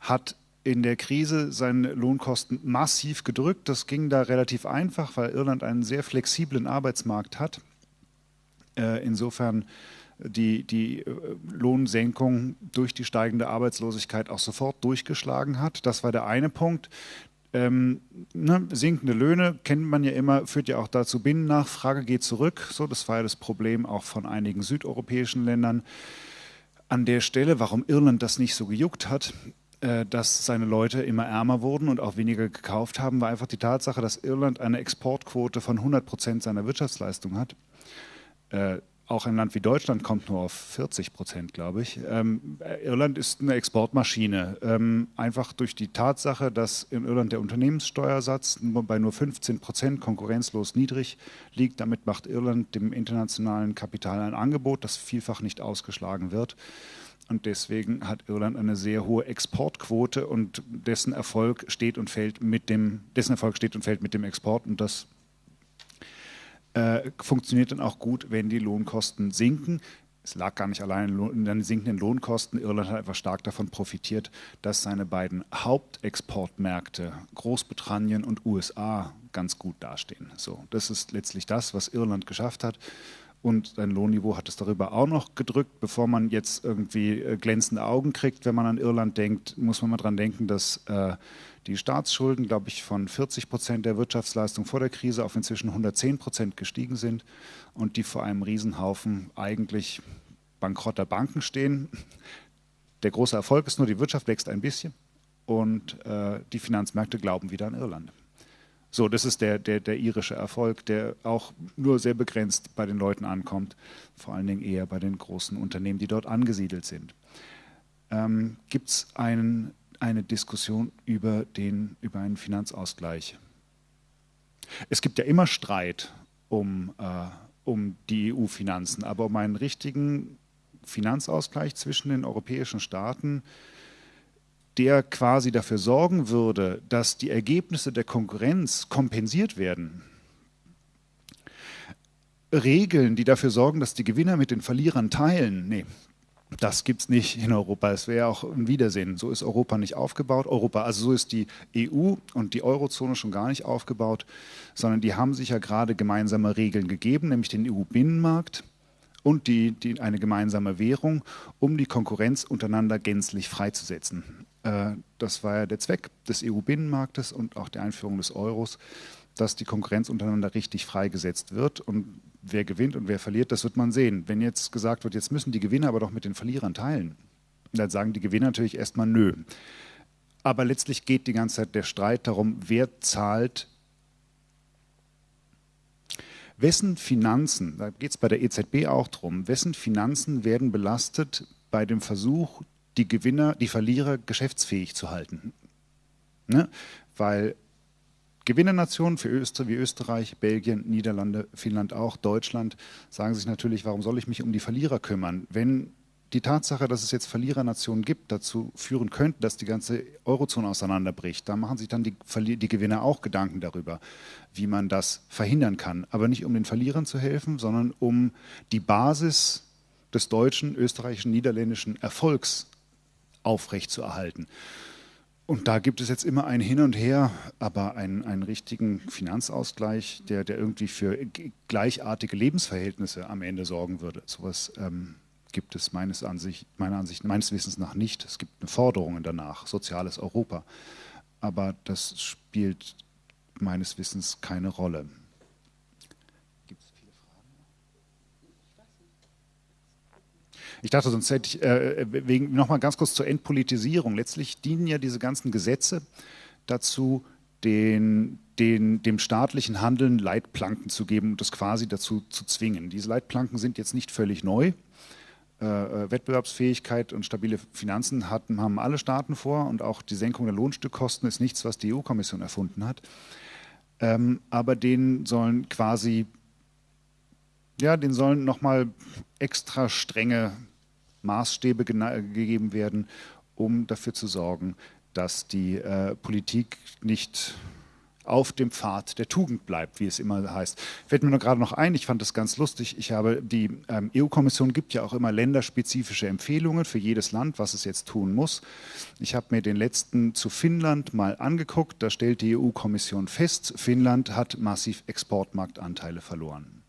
hat in der Krise seine Lohnkosten massiv gedrückt. Das ging da relativ einfach, weil Irland einen sehr flexiblen Arbeitsmarkt hat. Äh, insofern die, die äh, Lohnsenkung durch die steigende Arbeitslosigkeit auch sofort durchgeschlagen hat. Das war der eine Punkt. Ähm, ne, sinkende Löhne kennt man ja immer, führt ja auch dazu, Binnennachfrage geht zurück. So, das war ja das Problem auch von einigen südeuropäischen Ländern. An der Stelle, warum Irland das nicht so gejuckt hat, äh, dass seine Leute immer ärmer wurden und auch weniger gekauft haben, war einfach die Tatsache, dass Irland eine Exportquote von 100 Prozent seiner Wirtschaftsleistung hat. Äh, auch ein Land wie Deutschland kommt nur auf 40 Prozent, glaube ich. Ähm, Irland ist eine Exportmaschine. Ähm, einfach durch die Tatsache, dass in Irland der Unternehmenssteuersatz bei nur 15 Prozent konkurrenzlos niedrig liegt. Damit macht Irland dem internationalen Kapital ein Angebot, das vielfach nicht ausgeschlagen wird. Und deswegen hat Irland eine sehr hohe Exportquote und dessen Erfolg steht und fällt mit dem, dessen Erfolg steht und fällt mit dem Export. Und das äh, funktioniert dann auch gut, wenn die Lohnkosten sinken. Es lag gar nicht allein in den sinkenden Lohnkosten. Irland hat einfach stark davon profitiert, dass seine beiden Hauptexportmärkte Großbritannien und USA ganz gut dastehen. So, das ist letztlich das, was Irland geschafft hat. Und sein Lohnniveau hat es darüber auch noch gedrückt. Bevor man jetzt irgendwie äh, glänzende Augen kriegt, wenn man an Irland denkt, muss man mal dran denken, dass äh, die Staatsschulden, glaube ich, von 40 Prozent der Wirtschaftsleistung vor der Krise auf inzwischen 110 Prozent gestiegen sind und die vor einem Riesenhaufen eigentlich bankrotter Banken stehen. Der große Erfolg ist nur, die Wirtschaft wächst ein bisschen und äh, die Finanzmärkte glauben wieder an Irland. So, das ist der, der, der irische Erfolg, der auch nur sehr begrenzt bei den Leuten ankommt, vor allen Dingen eher bei den großen Unternehmen, die dort angesiedelt sind. Ähm, Gibt es ein, eine Diskussion über, den, über einen Finanzausgleich? Es gibt ja immer Streit um, äh, um die EU-Finanzen, aber um einen richtigen Finanzausgleich zwischen den europäischen Staaten der quasi dafür sorgen würde, dass die Ergebnisse der Konkurrenz kompensiert werden. Regeln, die dafür sorgen, dass die Gewinner mit den Verlierern teilen, nee, das gibt es nicht in Europa. Es wäre auch ein Wiedersehen. So ist Europa nicht aufgebaut. Europa, also so ist die EU und die Eurozone schon gar nicht aufgebaut, sondern die haben sich ja gerade gemeinsame Regeln gegeben, nämlich den EU-Binnenmarkt und die, die, eine gemeinsame Währung, um die Konkurrenz untereinander gänzlich freizusetzen. Äh, das war ja der Zweck des EU-Binnenmarktes und auch der Einführung des Euros, dass die Konkurrenz untereinander richtig freigesetzt wird. Und wer gewinnt und wer verliert, das wird man sehen. Wenn jetzt gesagt wird, jetzt müssen die Gewinner aber doch mit den Verlierern teilen, dann sagen die Gewinner natürlich erstmal nö. Aber letztlich geht die ganze Zeit der Streit darum, wer zahlt Wessen Finanzen, da geht es bei der EZB auch darum, wessen Finanzen werden belastet bei dem Versuch, die Gewinner, die Verlierer geschäftsfähig zu halten. Ne? Weil Gewinnernationen für Öster wie Österreich, Belgien, Niederlande, Finnland auch, Deutschland sagen sich natürlich, warum soll ich mich um die Verlierer kümmern? Wenn die Tatsache, dass es jetzt Verlierernationen gibt, dazu führen könnte, dass die ganze Eurozone auseinanderbricht, da machen sich dann die, die Gewinner auch Gedanken darüber, wie man das verhindern kann. Aber nicht um den Verlierern zu helfen, sondern um die Basis des deutschen, österreichischen, niederländischen Erfolgs aufrechtzuerhalten. Und da gibt es jetzt immer ein Hin und Her, aber einen, einen richtigen Finanzausgleich, der, der irgendwie für gleichartige Lebensverhältnisse am Ende sorgen würde. Sowas ähm, gibt es meines, Ansicht, meiner Ansicht, meines Wissens nach nicht. Es gibt Forderungen danach, soziales Europa. Aber das spielt meines Wissens keine Rolle. Ich dachte, sonst hätte ich, äh, wegen, nochmal ganz kurz zur Entpolitisierung. Letztlich dienen ja diese ganzen Gesetze dazu, den, den, dem staatlichen Handeln Leitplanken zu geben und das quasi dazu zu zwingen. Diese Leitplanken sind jetzt nicht völlig neu. Äh, äh Wettbewerbsfähigkeit und stabile Finanzen hatten, haben alle Staaten vor und auch die Senkung der Lohnstückkosten ist nichts, was die EU-Kommission erfunden hat. Ähm, aber denen sollen quasi, ja, denen sollen nochmal extra strenge Maßstäbe gegeben werden, um dafür zu sorgen, dass die äh, Politik nicht auf dem Pfad der Tugend bleibt, wie es immer heißt. Fällt mir nur gerade noch ein, ich fand das ganz lustig, ich habe, die ähm, EU-Kommission gibt ja auch immer länderspezifische Empfehlungen für jedes Land, was es jetzt tun muss. Ich habe mir den letzten zu Finnland mal angeguckt, da stellt die EU-Kommission fest, Finnland hat massiv Exportmarktanteile verloren.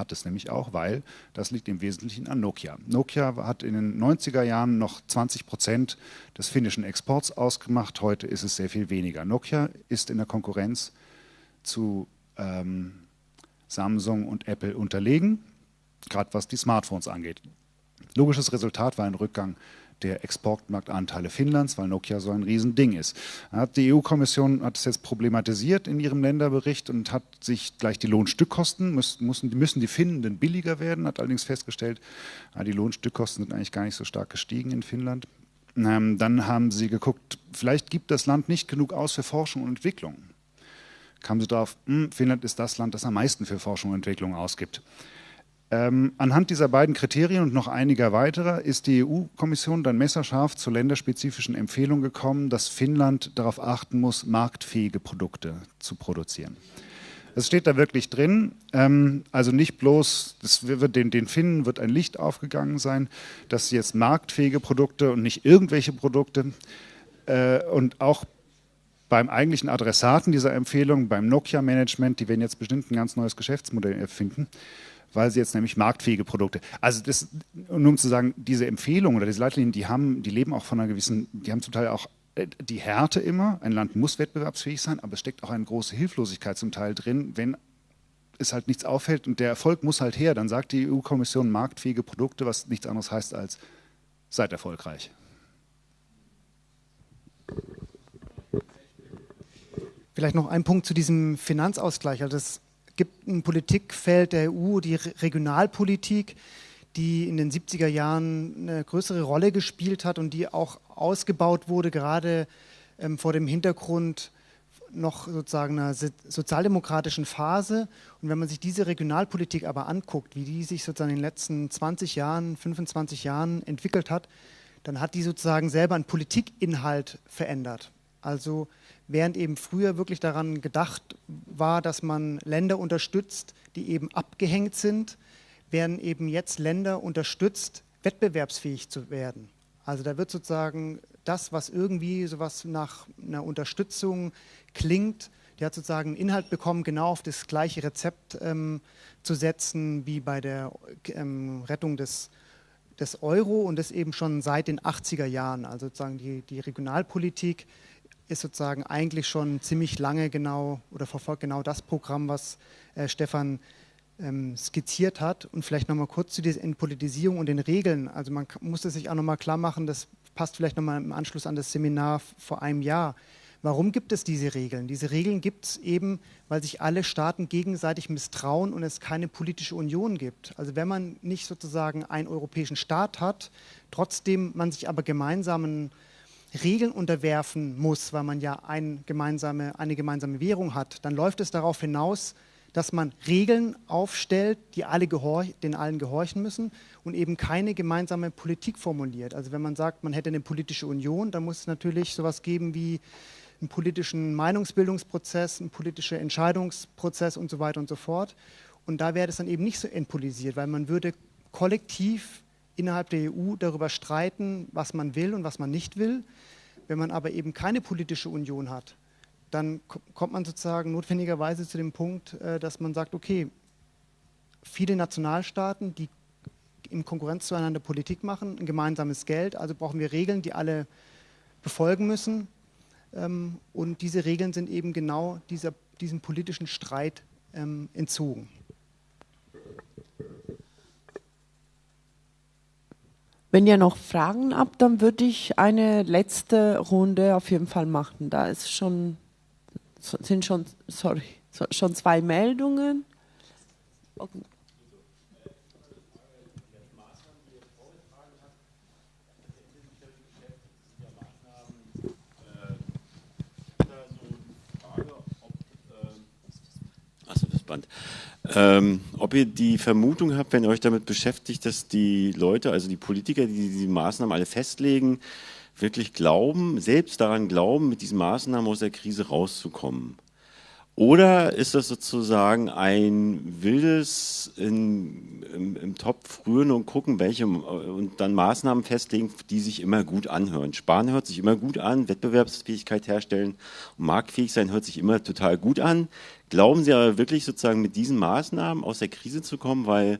Hat es nämlich auch, weil das liegt im Wesentlichen an Nokia. Nokia hat in den 90er Jahren noch 20 Prozent des finnischen Exports ausgemacht. Heute ist es sehr viel weniger. Nokia ist in der Konkurrenz zu ähm, Samsung und Apple unterlegen, gerade was die Smartphones angeht. Logisches Resultat war ein Rückgang der Exportmarktanteile Finnlands, weil Nokia so ein Riesending ist. Die EU-Kommission hat es jetzt problematisiert in ihrem Länderbericht und hat sich gleich die Lohnstückkosten, müssen, müssen die Finnen denn billiger werden, hat allerdings festgestellt, die Lohnstückkosten sind eigentlich gar nicht so stark gestiegen in Finnland. Ähm, dann haben sie geguckt, vielleicht gibt das Land nicht genug aus für Forschung und Entwicklung. Kamen sie darauf, hm, Finnland ist das Land, das am meisten für Forschung und Entwicklung ausgibt. Ähm, anhand dieser beiden Kriterien und noch einiger weiterer ist die EU-Kommission dann messerscharf zur länderspezifischen Empfehlung gekommen, dass Finnland darauf achten muss, marktfähige Produkte zu produzieren. Das steht da wirklich drin. Ähm, also nicht bloß, das wird, den, den Finnen wird ein Licht aufgegangen sein, dass sie jetzt marktfähige Produkte und nicht irgendwelche Produkte äh, und auch beim eigentlichen Adressaten dieser Empfehlung, beim Nokia-Management, die werden jetzt bestimmt ein ganz neues Geschäftsmodell erfinden, weil sie jetzt nämlich marktfähige Produkte. Also das, nur um zu sagen, diese Empfehlungen oder diese Leitlinien, die haben, die leben auch von einer gewissen, die haben zum Teil auch äh, die Härte immer. Ein Land muss wettbewerbsfähig sein, aber es steckt auch eine große Hilflosigkeit zum Teil drin, wenn es halt nichts auffällt und der Erfolg muss halt her. Dann sagt die EU-Kommission marktfähige Produkte, was nichts anderes heißt als seid erfolgreich. Vielleicht noch ein Punkt zu diesem Finanzausgleich. Also es gibt ein Politikfeld der EU, die Regionalpolitik, die in den 70er Jahren eine größere Rolle gespielt hat und die auch ausgebaut wurde, gerade ähm, vor dem Hintergrund noch sozusagen einer sozialdemokratischen Phase. Und wenn man sich diese Regionalpolitik aber anguckt, wie die sich sozusagen in den letzten 20 Jahren, 25 Jahren entwickelt hat, dann hat die sozusagen selber einen Politikinhalt verändert. Also während eben früher wirklich daran gedacht war, dass man Länder unterstützt, die eben abgehängt sind, werden eben jetzt Länder unterstützt, wettbewerbsfähig zu werden. Also da wird sozusagen das, was irgendwie sowas nach einer Unterstützung klingt, der hat sozusagen einen Inhalt bekommen, genau auf das gleiche Rezept ähm, zu setzen wie bei der ähm, Rettung des, des Euro und das eben schon seit den 80er Jahren. Also sozusagen die, die Regionalpolitik ist sozusagen eigentlich schon ziemlich lange genau oder verfolgt genau das Programm, was äh, Stefan ähm, skizziert hat. Und vielleicht nochmal kurz zu dieser Entpolitisierung und den Regeln. Also man muss es sich auch nochmal klar machen, das passt vielleicht nochmal im Anschluss an das Seminar vor einem Jahr. Warum gibt es diese Regeln? Diese Regeln gibt es eben, weil sich alle Staaten gegenseitig misstrauen und es keine politische Union gibt. Also wenn man nicht sozusagen einen europäischen Staat hat, trotzdem man sich aber gemeinsamen Regeln unterwerfen muss, weil man ja ein gemeinsame, eine gemeinsame Währung hat, dann läuft es darauf hinaus, dass man Regeln aufstellt, die alle den allen gehorchen müssen und eben keine gemeinsame Politik formuliert. Also wenn man sagt, man hätte eine politische Union, dann muss es natürlich sowas geben wie einen politischen Meinungsbildungsprozess, einen politischen Entscheidungsprozess und so weiter und so fort. Und da wäre es dann eben nicht so entpolisiert, weil man würde kollektiv innerhalb der EU darüber streiten, was man will und was man nicht will. Wenn man aber eben keine politische Union hat, dann kommt man sozusagen notwendigerweise zu dem Punkt, äh, dass man sagt, okay, viele Nationalstaaten, die in Konkurrenz zueinander Politik machen, ein gemeinsames Geld, also brauchen wir Regeln, die alle befolgen müssen. Ähm, und diese Regeln sind eben genau dieser, diesem politischen Streit ähm, entzogen. Wenn ihr noch Fragen habt, dann würde ich eine letzte Runde auf jeden Fall machen. Da ist schon sind schon, sorry, schon zwei Meldungen. Okay. Ähm, ob ihr die Vermutung habt, wenn ihr euch damit beschäftigt, dass die Leute, also die Politiker, die diese Maßnahmen alle festlegen, wirklich glauben, selbst daran glauben, mit diesen Maßnahmen aus der Krise rauszukommen? Oder ist das sozusagen ein wildes in, im, im, Topf rühren und gucken, welche und dann Maßnahmen festlegen, die sich immer gut anhören? Sparen hört sich immer gut an, Wettbewerbsfähigkeit herstellen und marktfähig sein hört sich immer total gut an. Glauben Sie aber wirklich sozusagen mit diesen Maßnahmen aus der Krise zu kommen, weil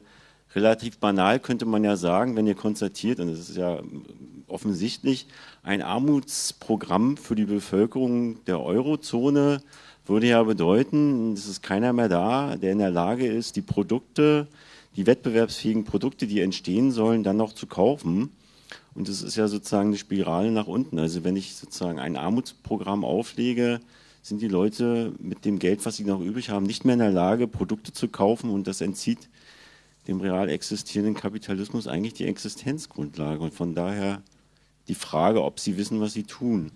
relativ banal könnte man ja sagen, wenn ihr konstatiert, und das ist ja offensichtlich, ein Armutsprogramm für die Bevölkerung der Eurozone würde ja bedeuten, es ist keiner mehr da, der in der Lage ist, die Produkte, die wettbewerbsfähigen Produkte, die entstehen sollen, dann noch zu kaufen. Und das ist ja sozusagen eine Spirale nach unten. Also wenn ich sozusagen ein Armutsprogramm auflege, sind die Leute mit dem Geld, was sie noch übrig haben, nicht mehr in der Lage, Produkte zu kaufen und das entzieht dem real existierenden Kapitalismus eigentlich die Existenzgrundlage. Und von daher die Frage, ob sie wissen, was sie tun.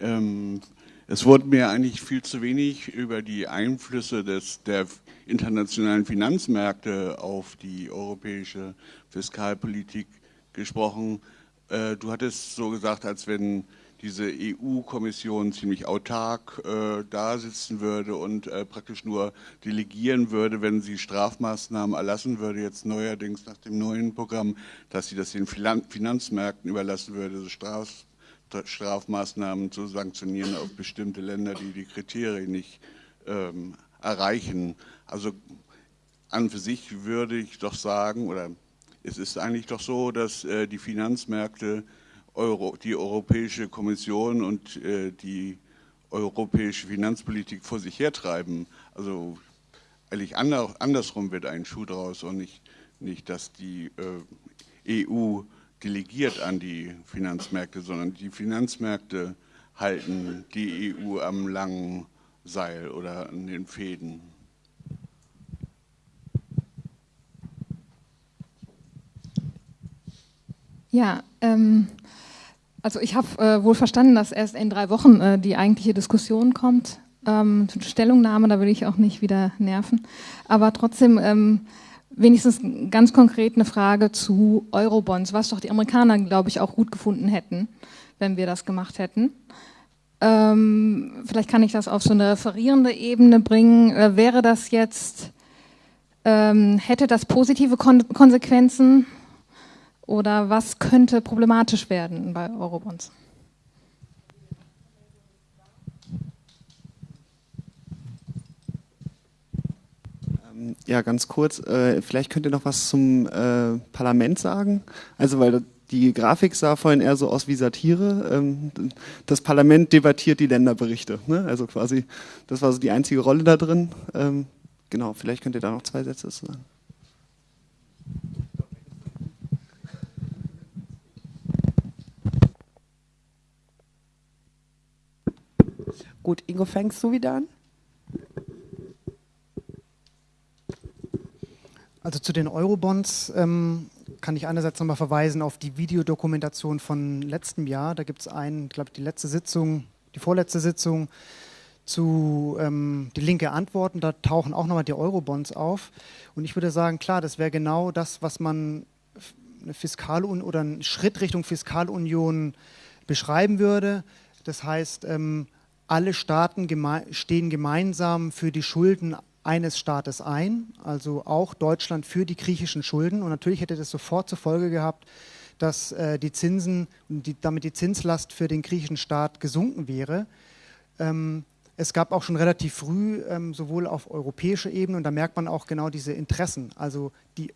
Ähm, es wurde mir eigentlich viel zu wenig über die Einflüsse des, der internationalen Finanzmärkte auf die europäische Fiskalpolitik gesprochen. Äh, du hattest so gesagt, als wenn diese EU-Kommission ziemlich autark äh, da sitzen würde und äh, praktisch nur delegieren würde, wenn sie Strafmaßnahmen erlassen würde, jetzt neuerdings nach dem neuen Programm, dass sie das den Finanzmärkten überlassen würde, so Straf Strafmaßnahmen zu sanktionieren auf bestimmte Länder, die die Kriterien nicht ähm, erreichen. Also an für sich würde ich doch sagen, oder es ist eigentlich doch so, dass äh, die Finanzmärkte Euro, die Europäische Kommission und äh, die europäische Finanzpolitik vor sich hertreiben. Also eigentlich andersrum wird ein Schuh draus und nicht, nicht dass die äh, EU delegiert an die Finanzmärkte, sondern die Finanzmärkte halten die EU am langen Seil oder an den Fäden. Ja, ähm, also ich habe äh, wohl verstanden, dass erst in drei Wochen äh, die eigentliche Diskussion kommt. Ähm, Stellungnahme, da will ich auch nicht wieder nerven. Aber trotzdem ähm, wenigstens ganz konkret eine Frage zu Eurobonds, was doch die Amerikaner, glaube ich, auch gut gefunden hätten, wenn wir das gemacht hätten. Ähm, vielleicht kann ich das auf so eine referierende Ebene bringen. Äh, wäre das jetzt, ähm, hätte das positive Kon Konsequenzen oder was könnte problematisch werden bei Eurobonds? Ähm, ja, ganz kurz. Äh, vielleicht könnt ihr noch was zum äh, Parlament sagen. Also, weil die Grafik sah vorhin eher so aus wie Satire. Ähm, das Parlament debattiert die Länderberichte. Ne? Also quasi, das war so die einzige Rolle da drin. Ähm, genau, vielleicht könnt ihr da noch zwei Sätze zu sagen. Gut, Ingo, fängst du wieder an? Also zu den Eurobonds ähm, kann ich einerseits nochmal verweisen auf die Videodokumentation von letztem Jahr. Da gibt es einen, glaube ich, die letzte Sitzung, die vorletzte Sitzung zu ähm, die linke Antworten. Da tauchen auch nochmal die Eurobonds auf. Und ich würde sagen, klar, das wäre genau das, was man eine Fiskalunion oder einen Schritt Richtung Fiskalunion beschreiben würde. Das heißt, ähm, alle Staaten geme stehen gemeinsam für die Schulden eines Staates ein, also auch Deutschland für die griechischen Schulden. Und natürlich hätte das sofort zur Folge gehabt, dass äh, die Zinsen die, damit die Zinslast für den griechischen Staat gesunken wäre. Ähm, es gab auch schon relativ früh, ähm, sowohl auf europäischer Ebene, und da merkt man auch genau diese Interessen, also die,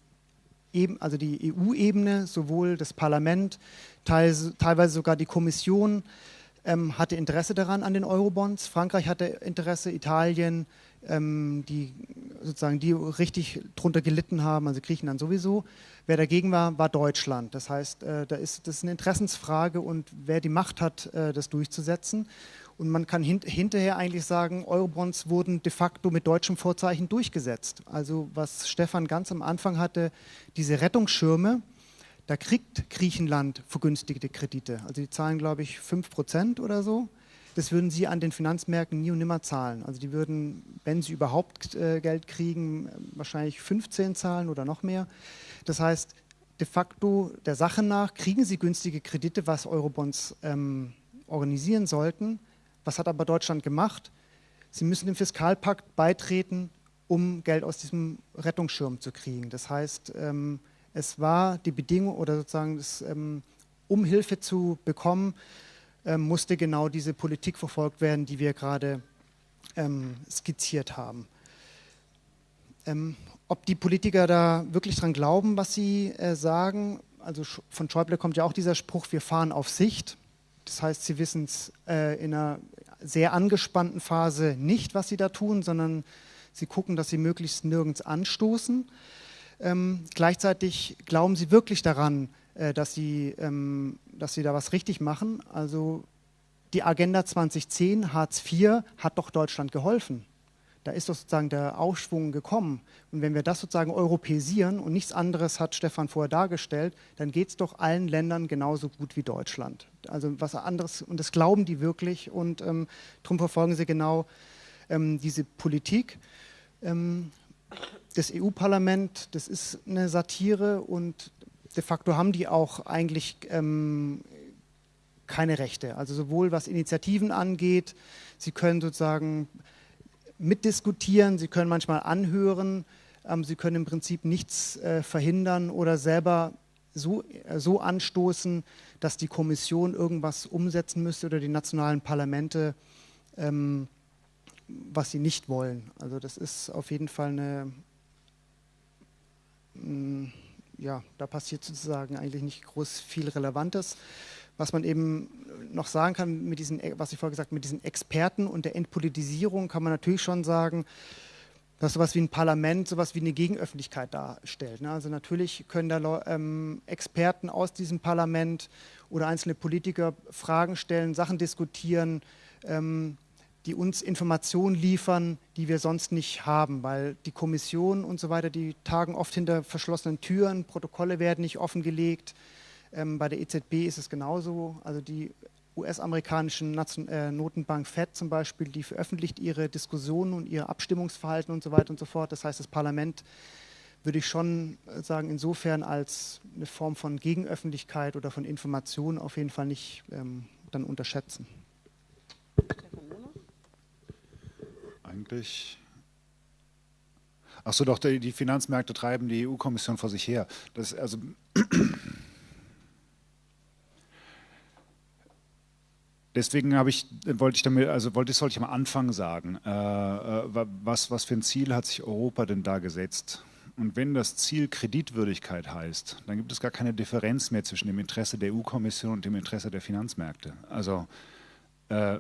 eben, also die EU-Ebene, sowohl das Parlament, teils, teilweise sogar die Kommission, ähm, hatte Interesse daran an den Eurobonds. Frankreich hatte Interesse, Italien, ähm, die sozusagen die richtig drunter gelitten haben, also Griechenland sowieso. Wer dagegen war, war Deutschland. Das heißt, äh, da ist das ist eine Interessensfrage und wer die Macht hat, äh, das durchzusetzen. Und man kann hint hinterher eigentlich sagen, Eurobonds wurden de facto mit deutschem Vorzeichen durchgesetzt. Also was Stefan ganz am Anfang hatte, diese Rettungsschirme, da kriegt Griechenland vergünstigte Kredite. Also die zahlen, glaube ich, 5 Prozent oder so. Das würden sie an den Finanzmärkten nie und nimmer zahlen. Also die würden, wenn sie überhaupt äh, Geld kriegen, wahrscheinlich 15 zahlen oder noch mehr. Das heißt, de facto der Sache nach kriegen sie günstige Kredite, was Eurobonds ähm, organisieren sollten. Was hat aber Deutschland gemacht? Sie müssen dem Fiskalpakt beitreten, um Geld aus diesem Rettungsschirm zu kriegen. Das heißt, ähm, es war die Bedingung oder sozusagen, das, ähm, um Hilfe zu bekommen, ähm, musste genau diese Politik verfolgt werden, die wir gerade ähm, skizziert haben. Ob die Politiker da wirklich dran glauben, was sie äh, sagen, also von Schäuble kommt ja auch dieser Spruch, wir fahren auf Sicht. Das heißt, sie wissen es äh, in einer sehr angespannten Phase nicht, was sie da tun, sondern sie gucken, dass sie möglichst nirgends anstoßen. Ähm, gleichzeitig glauben sie wirklich daran, äh, dass, sie, ähm, dass sie da was richtig machen. Also die Agenda 2010, Hartz IV, hat doch Deutschland geholfen. Da ist doch sozusagen der Aufschwung gekommen. Und wenn wir das sozusagen europäisieren und nichts anderes hat Stefan vorher dargestellt, dann geht es doch allen Ländern genauso gut wie Deutschland. Also was anderes, und das glauben die wirklich und ähm, darum verfolgen sie genau ähm, diese Politik. Das EU-Parlament, das ist eine Satire und de facto haben die auch eigentlich ähm, keine Rechte. Also sowohl was Initiativen angeht, sie können sozusagen mitdiskutieren, sie können manchmal anhören, ähm, sie können im Prinzip nichts äh, verhindern oder selber so, äh, so anstoßen, dass die Kommission irgendwas umsetzen müsste oder die nationalen Parlamente, ähm, was sie nicht wollen. Also das ist auf jeden Fall eine ja, da passiert sozusagen eigentlich nicht groß viel Relevantes. Was man eben noch sagen kann, mit diesen, was ich vorher gesagt habe, mit diesen Experten und der Entpolitisierung kann man natürlich schon sagen, dass sowas wie ein Parlament sowas wie eine Gegenöffentlichkeit darstellt. Ne? Also natürlich können da ähm, Experten aus diesem Parlament oder einzelne Politiker Fragen stellen, Sachen diskutieren, ähm, die uns Informationen liefern, die wir sonst nicht haben, weil die Kommission und so weiter, die tagen oft hinter verschlossenen Türen, Protokolle werden nicht offengelegt. Ähm, bei der EZB ist es genauso. Also die US-amerikanischen äh, Notenbank Fed zum Beispiel, die veröffentlicht ihre Diskussionen und ihr Abstimmungsverhalten und so weiter und so fort. Das heißt, das Parlament würde ich schon sagen, insofern als eine Form von Gegenöffentlichkeit oder von Information auf jeden Fall nicht ähm, dann unterschätzen. Eigentlich. Achso, doch, die Finanzmärkte treiben die EU-Kommission vor sich her. Das, also Deswegen ich, wollte ich damit, also wollte, sollte ich am Anfang sagen, äh, äh, was, was für ein Ziel hat sich Europa denn da gesetzt? Und wenn das Ziel Kreditwürdigkeit heißt, dann gibt es gar keine Differenz mehr zwischen dem Interesse der EU-Kommission und dem Interesse der Finanzmärkte. Also, äh,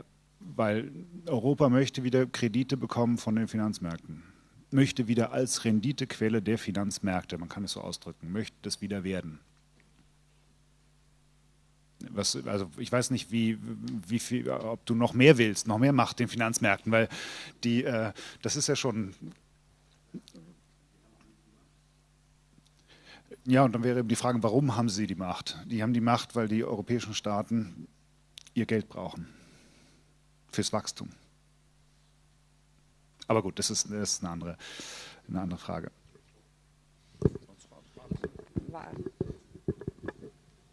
weil Europa möchte wieder Kredite bekommen von den Finanzmärkten, möchte wieder als Renditequelle der Finanzmärkte, man kann es so ausdrücken, möchte das wieder werden was, also ich weiß nicht, wie, wie viel, ob du noch mehr willst, noch mehr Macht den Finanzmärkten, weil die, äh, das ist ja schon. Ja, und dann wäre eben die Frage, warum haben sie die Macht? Die haben die Macht, weil die europäischen Staaten ihr Geld brauchen fürs Wachstum. Aber gut, das ist, das ist eine, andere, eine andere Frage.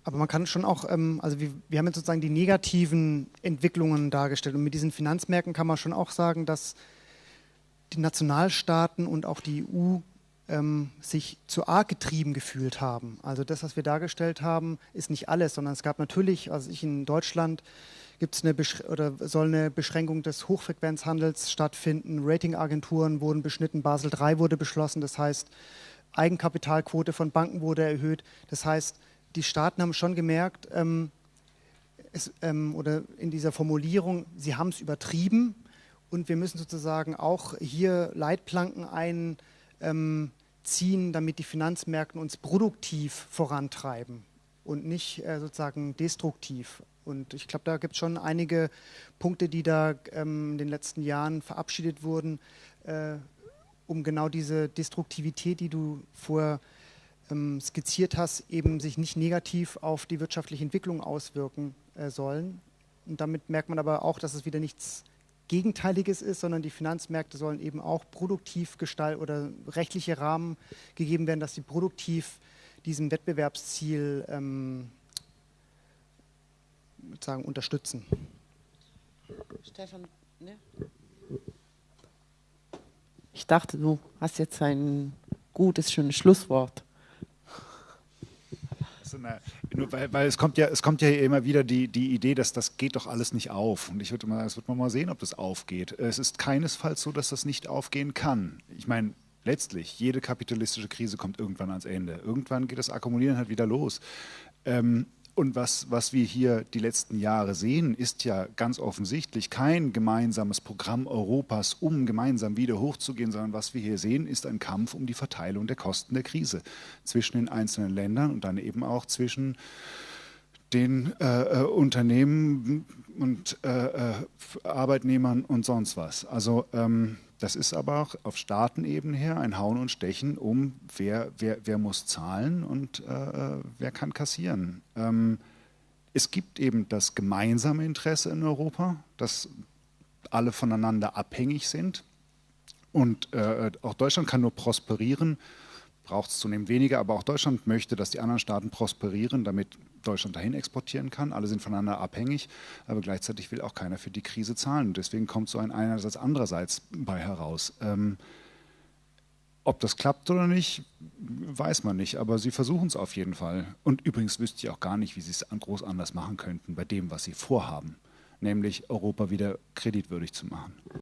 Aber man kann schon auch, ähm, also wir, wir haben jetzt sozusagen die negativen Entwicklungen dargestellt. Und mit diesen Finanzmärkten kann man schon auch sagen, dass die Nationalstaaten und auch die EU ähm, sich zu arg getrieben gefühlt haben. Also das, was wir dargestellt haben, ist nicht alles, sondern es gab natürlich, also ich in Deutschland, gibt es eine oder soll eine Beschränkung des Hochfrequenzhandels stattfinden. Ratingagenturen wurden beschnitten, Basel III wurde beschlossen, das heißt Eigenkapitalquote von Banken wurde erhöht. Das heißt, die Staaten haben schon gemerkt, ähm, es, ähm, oder in dieser Formulierung, sie haben es übertrieben und wir müssen sozusagen auch hier Leitplanken einziehen, ähm, damit die Finanzmärkte uns produktiv vorantreiben und nicht äh, sozusagen destruktiv. Und ich glaube, da gibt es schon einige Punkte, die da ähm, in den letzten Jahren verabschiedet wurden, äh, um genau diese Destruktivität, die du vorher ähm, skizziert hast, eben sich nicht negativ auf die wirtschaftliche Entwicklung auswirken äh, sollen. Und damit merkt man aber auch, dass es wieder nichts Gegenteiliges ist, sondern die Finanzmärkte sollen eben auch produktiv gestalten oder rechtliche Rahmen gegeben werden, dass sie produktiv diesem Wettbewerbsziel ähm, sagen, unterstützen. Stefan, ne? Ich dachte, du hast jetzt ein gutes, schönes Schlusswort eine, weil, weil, es kommt ja, es kommt ja immer wieder die, die Idee, dass das geht doch alles nicht auf. Und ich würde mal, das wird man mal sehen, ob das aufgeht. Es ist keinesfalls so, dass das nicht aufgehen kann. Ich meine, letztlich, jede kapitalistische Krise kommt irgendwann ans Ende. Irgendwann geht das Akkumulieren halt wieder los. Ähm, und was, was wir hier die letzten Jahre sehen, ist ja ganz offensichtlich kein gemeinsames Programm Europas, um gemeinsam wieder hochzugehen, sondern was wir hier sehen, ist ein Kampf um die Verteilung der Kosten der Krise zwischen den einzelnen Ländern und dann eben auch zwischen den äh, äh Unternehmen und äh, äh, Arbeitnehmern und sonst was. Also ähm, das ist aber auch auf Staatenebene her ein Hauen und Stechen um, wer, wer, wer muss zahlen und äh, wer kann kassieren. Ähm, es gibt eben das gemeinsame Interesse in Europa, dass alle voneinander abhängig sind. Und äh, auch Deutschland kann nur prosperieren, braucht es zunehmend weniger, aber auch Deutschland möchte, dass die anderen Staaten prosperieren, damit Deutschland dahin exportieren kann. Alle sind voneinander abhängig, aber gleichzeitig will auch keiner für die Krise zahlen. Deswegen kommt so ein einerseits andererseits bei heraus. Ähm, ob das klappt oder nicht, weiß man nicht, aber sie versuchen es auf jeden Fall. Und übrigens wüsste ich auch gar nicht, wie sie es groß anders machen könnten bei dem, was sie vorhaben, nämlich Europa wieder kreditwürdig zu machen.